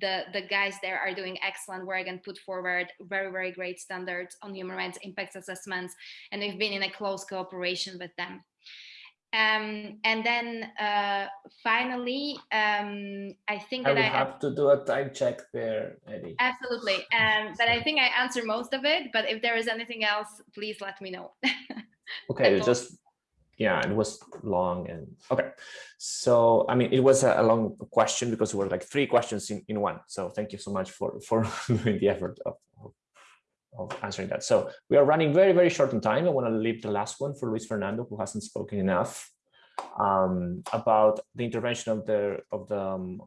the the guys there are doing excellent work and put forward very very great standards on human rights impact assessments and we've been in a close cooperation with them um, and then uh, finally, um, I think I that I, will have, have to do a time check there, Eddie. absolutely. Um, but I think I answered most of it. But if there is anything else, please let me know. Okay, just yeah, it was long and okay. So I mean, it was a, long question because it were like three questions in, in one. So thank you so much for for doing the effort of, of, of answering that. So we are running very very short on time. I want to leave the last one for Luis Fernando, who hasn't spoken enough um, about the intervention of the of the um,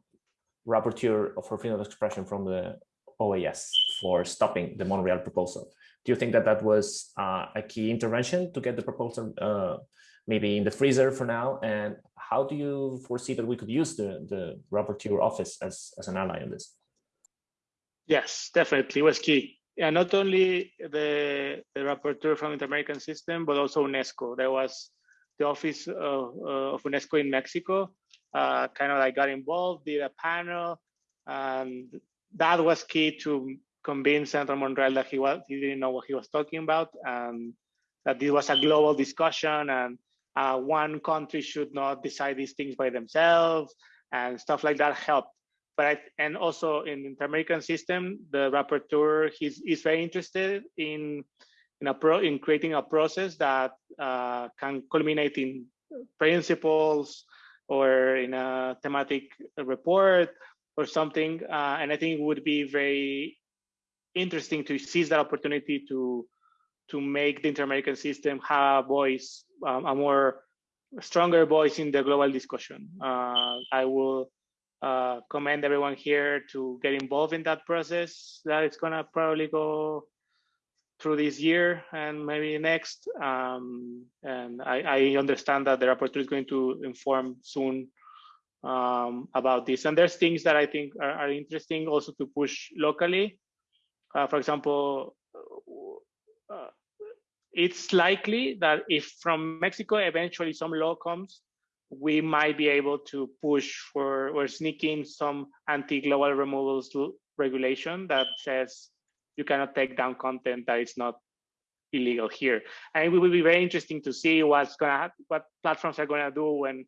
rapporteur for freedom of expression from the OAS for stopping the Monreal proposal. Do you think that that was uh, a key intervention to get the proposal uh, maybe in the freezer for now? And how do you foresee that we could use the, the rapporteur office as, as an ally in this? Yes, definitely was key. Yeah, not only the, the rapporteur from the American System, but also UNESCO. There was the office of, uh, of UNESCO in Mexico, uh, kind of like got involved, did a panel, and that was key to convince Senator Monreal that he was he didn't know what he was talking about, and that this was a global discussion, and uh, one country should not decide these things by themselves, and stuff like that helped. But I, and also in the Inter-American system, the rapporteur he's is very interested in in a pro in creating a process that uh, can culminate in principles or in a thematic report or something. Uh, and I think it would be very interesting to seize that opportunity to to make the inter-American system have a voice, um, a more stronger voice in the global discussion. Uh, I will uh, commend everyone here to get involved in that process. That it's gonna probably go through this year and maybe next. Um, and I, I, understand that the rapporteur is going to inform soon um, about this. And there's things that I think are, are interesting also to push locally. Uh, for example, uh, it's likely that if from Mexico eventually some law comes, we might be able to push for or sneak in some anti-global removals regulation that says you cannot take down content that is not illegal here. And it will be very interesting to see what's gonna what platforms are gonna do when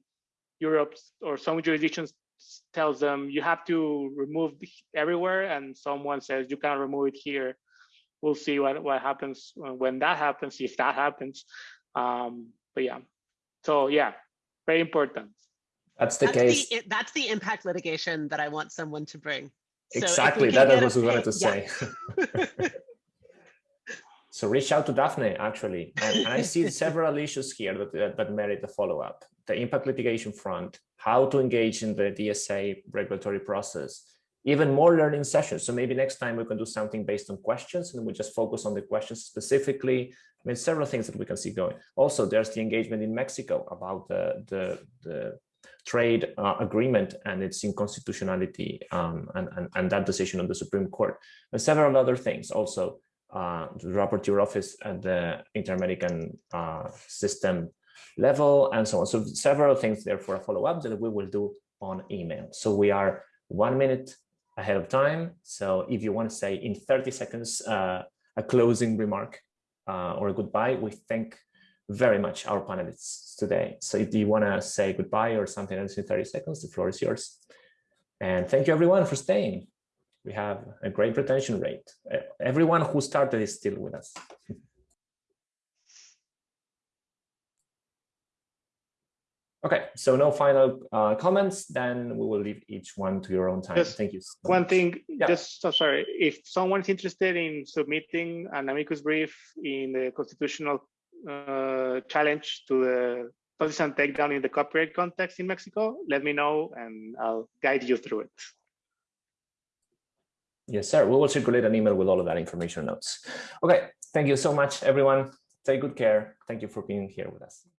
Europe or some jurisdictions tells them you have to remove everywhere and someone says you can't remove it here we'll see what what happens when that happens if that happens. Um but yeah. So yeah very important. That's the that's case. the, that's the impact litigation that i want someone to bring. Exactly so that was what i wanted to yeah. say so reach out to daphne actually. And, and i see several issues here that, that, that merit a follow-up. The impact litigation front how to engage in the dsa regulatory process even more learning sessions. So maybe next time we can do something based on questions and we just focus on the questions specifically. I mean, several things that we can see going. Also, there's the engagement in Mexico about the, the, the trade uh, agreement and its inconstitutionality um, and, and, and that decision on the Supreme Court and several other things. Also, uh, the rapporteur office at the Inter-American uh, system level and so on. So several things there for a follow-up that we will do on email. So we are one minute ahead of time. So if you want to say in 30 seconds, uh, a closing remark uh, or a goodbye, we thank very much our panelists today. So if you want to say goodbye or something else in 30 seconds, the floor is yours. And thank you everyone for staying. We have a great retention rate. Everyone who started is still with us. Okay, so no final uh, comments, then we will leave each one to your own time. Just Thank you. So One much. thing, Yeah. just so sorry, if someone is interested in submitting an amicus brief in the constitutional uh, challenge to the Partisan takedown in the copyright context in Mexico, let me know and I'll guide you through it. Yes, sir. We will circulate an email with all of that information notes. Okay, thank you so much, everyone. Take good care. Thank you for being here with us.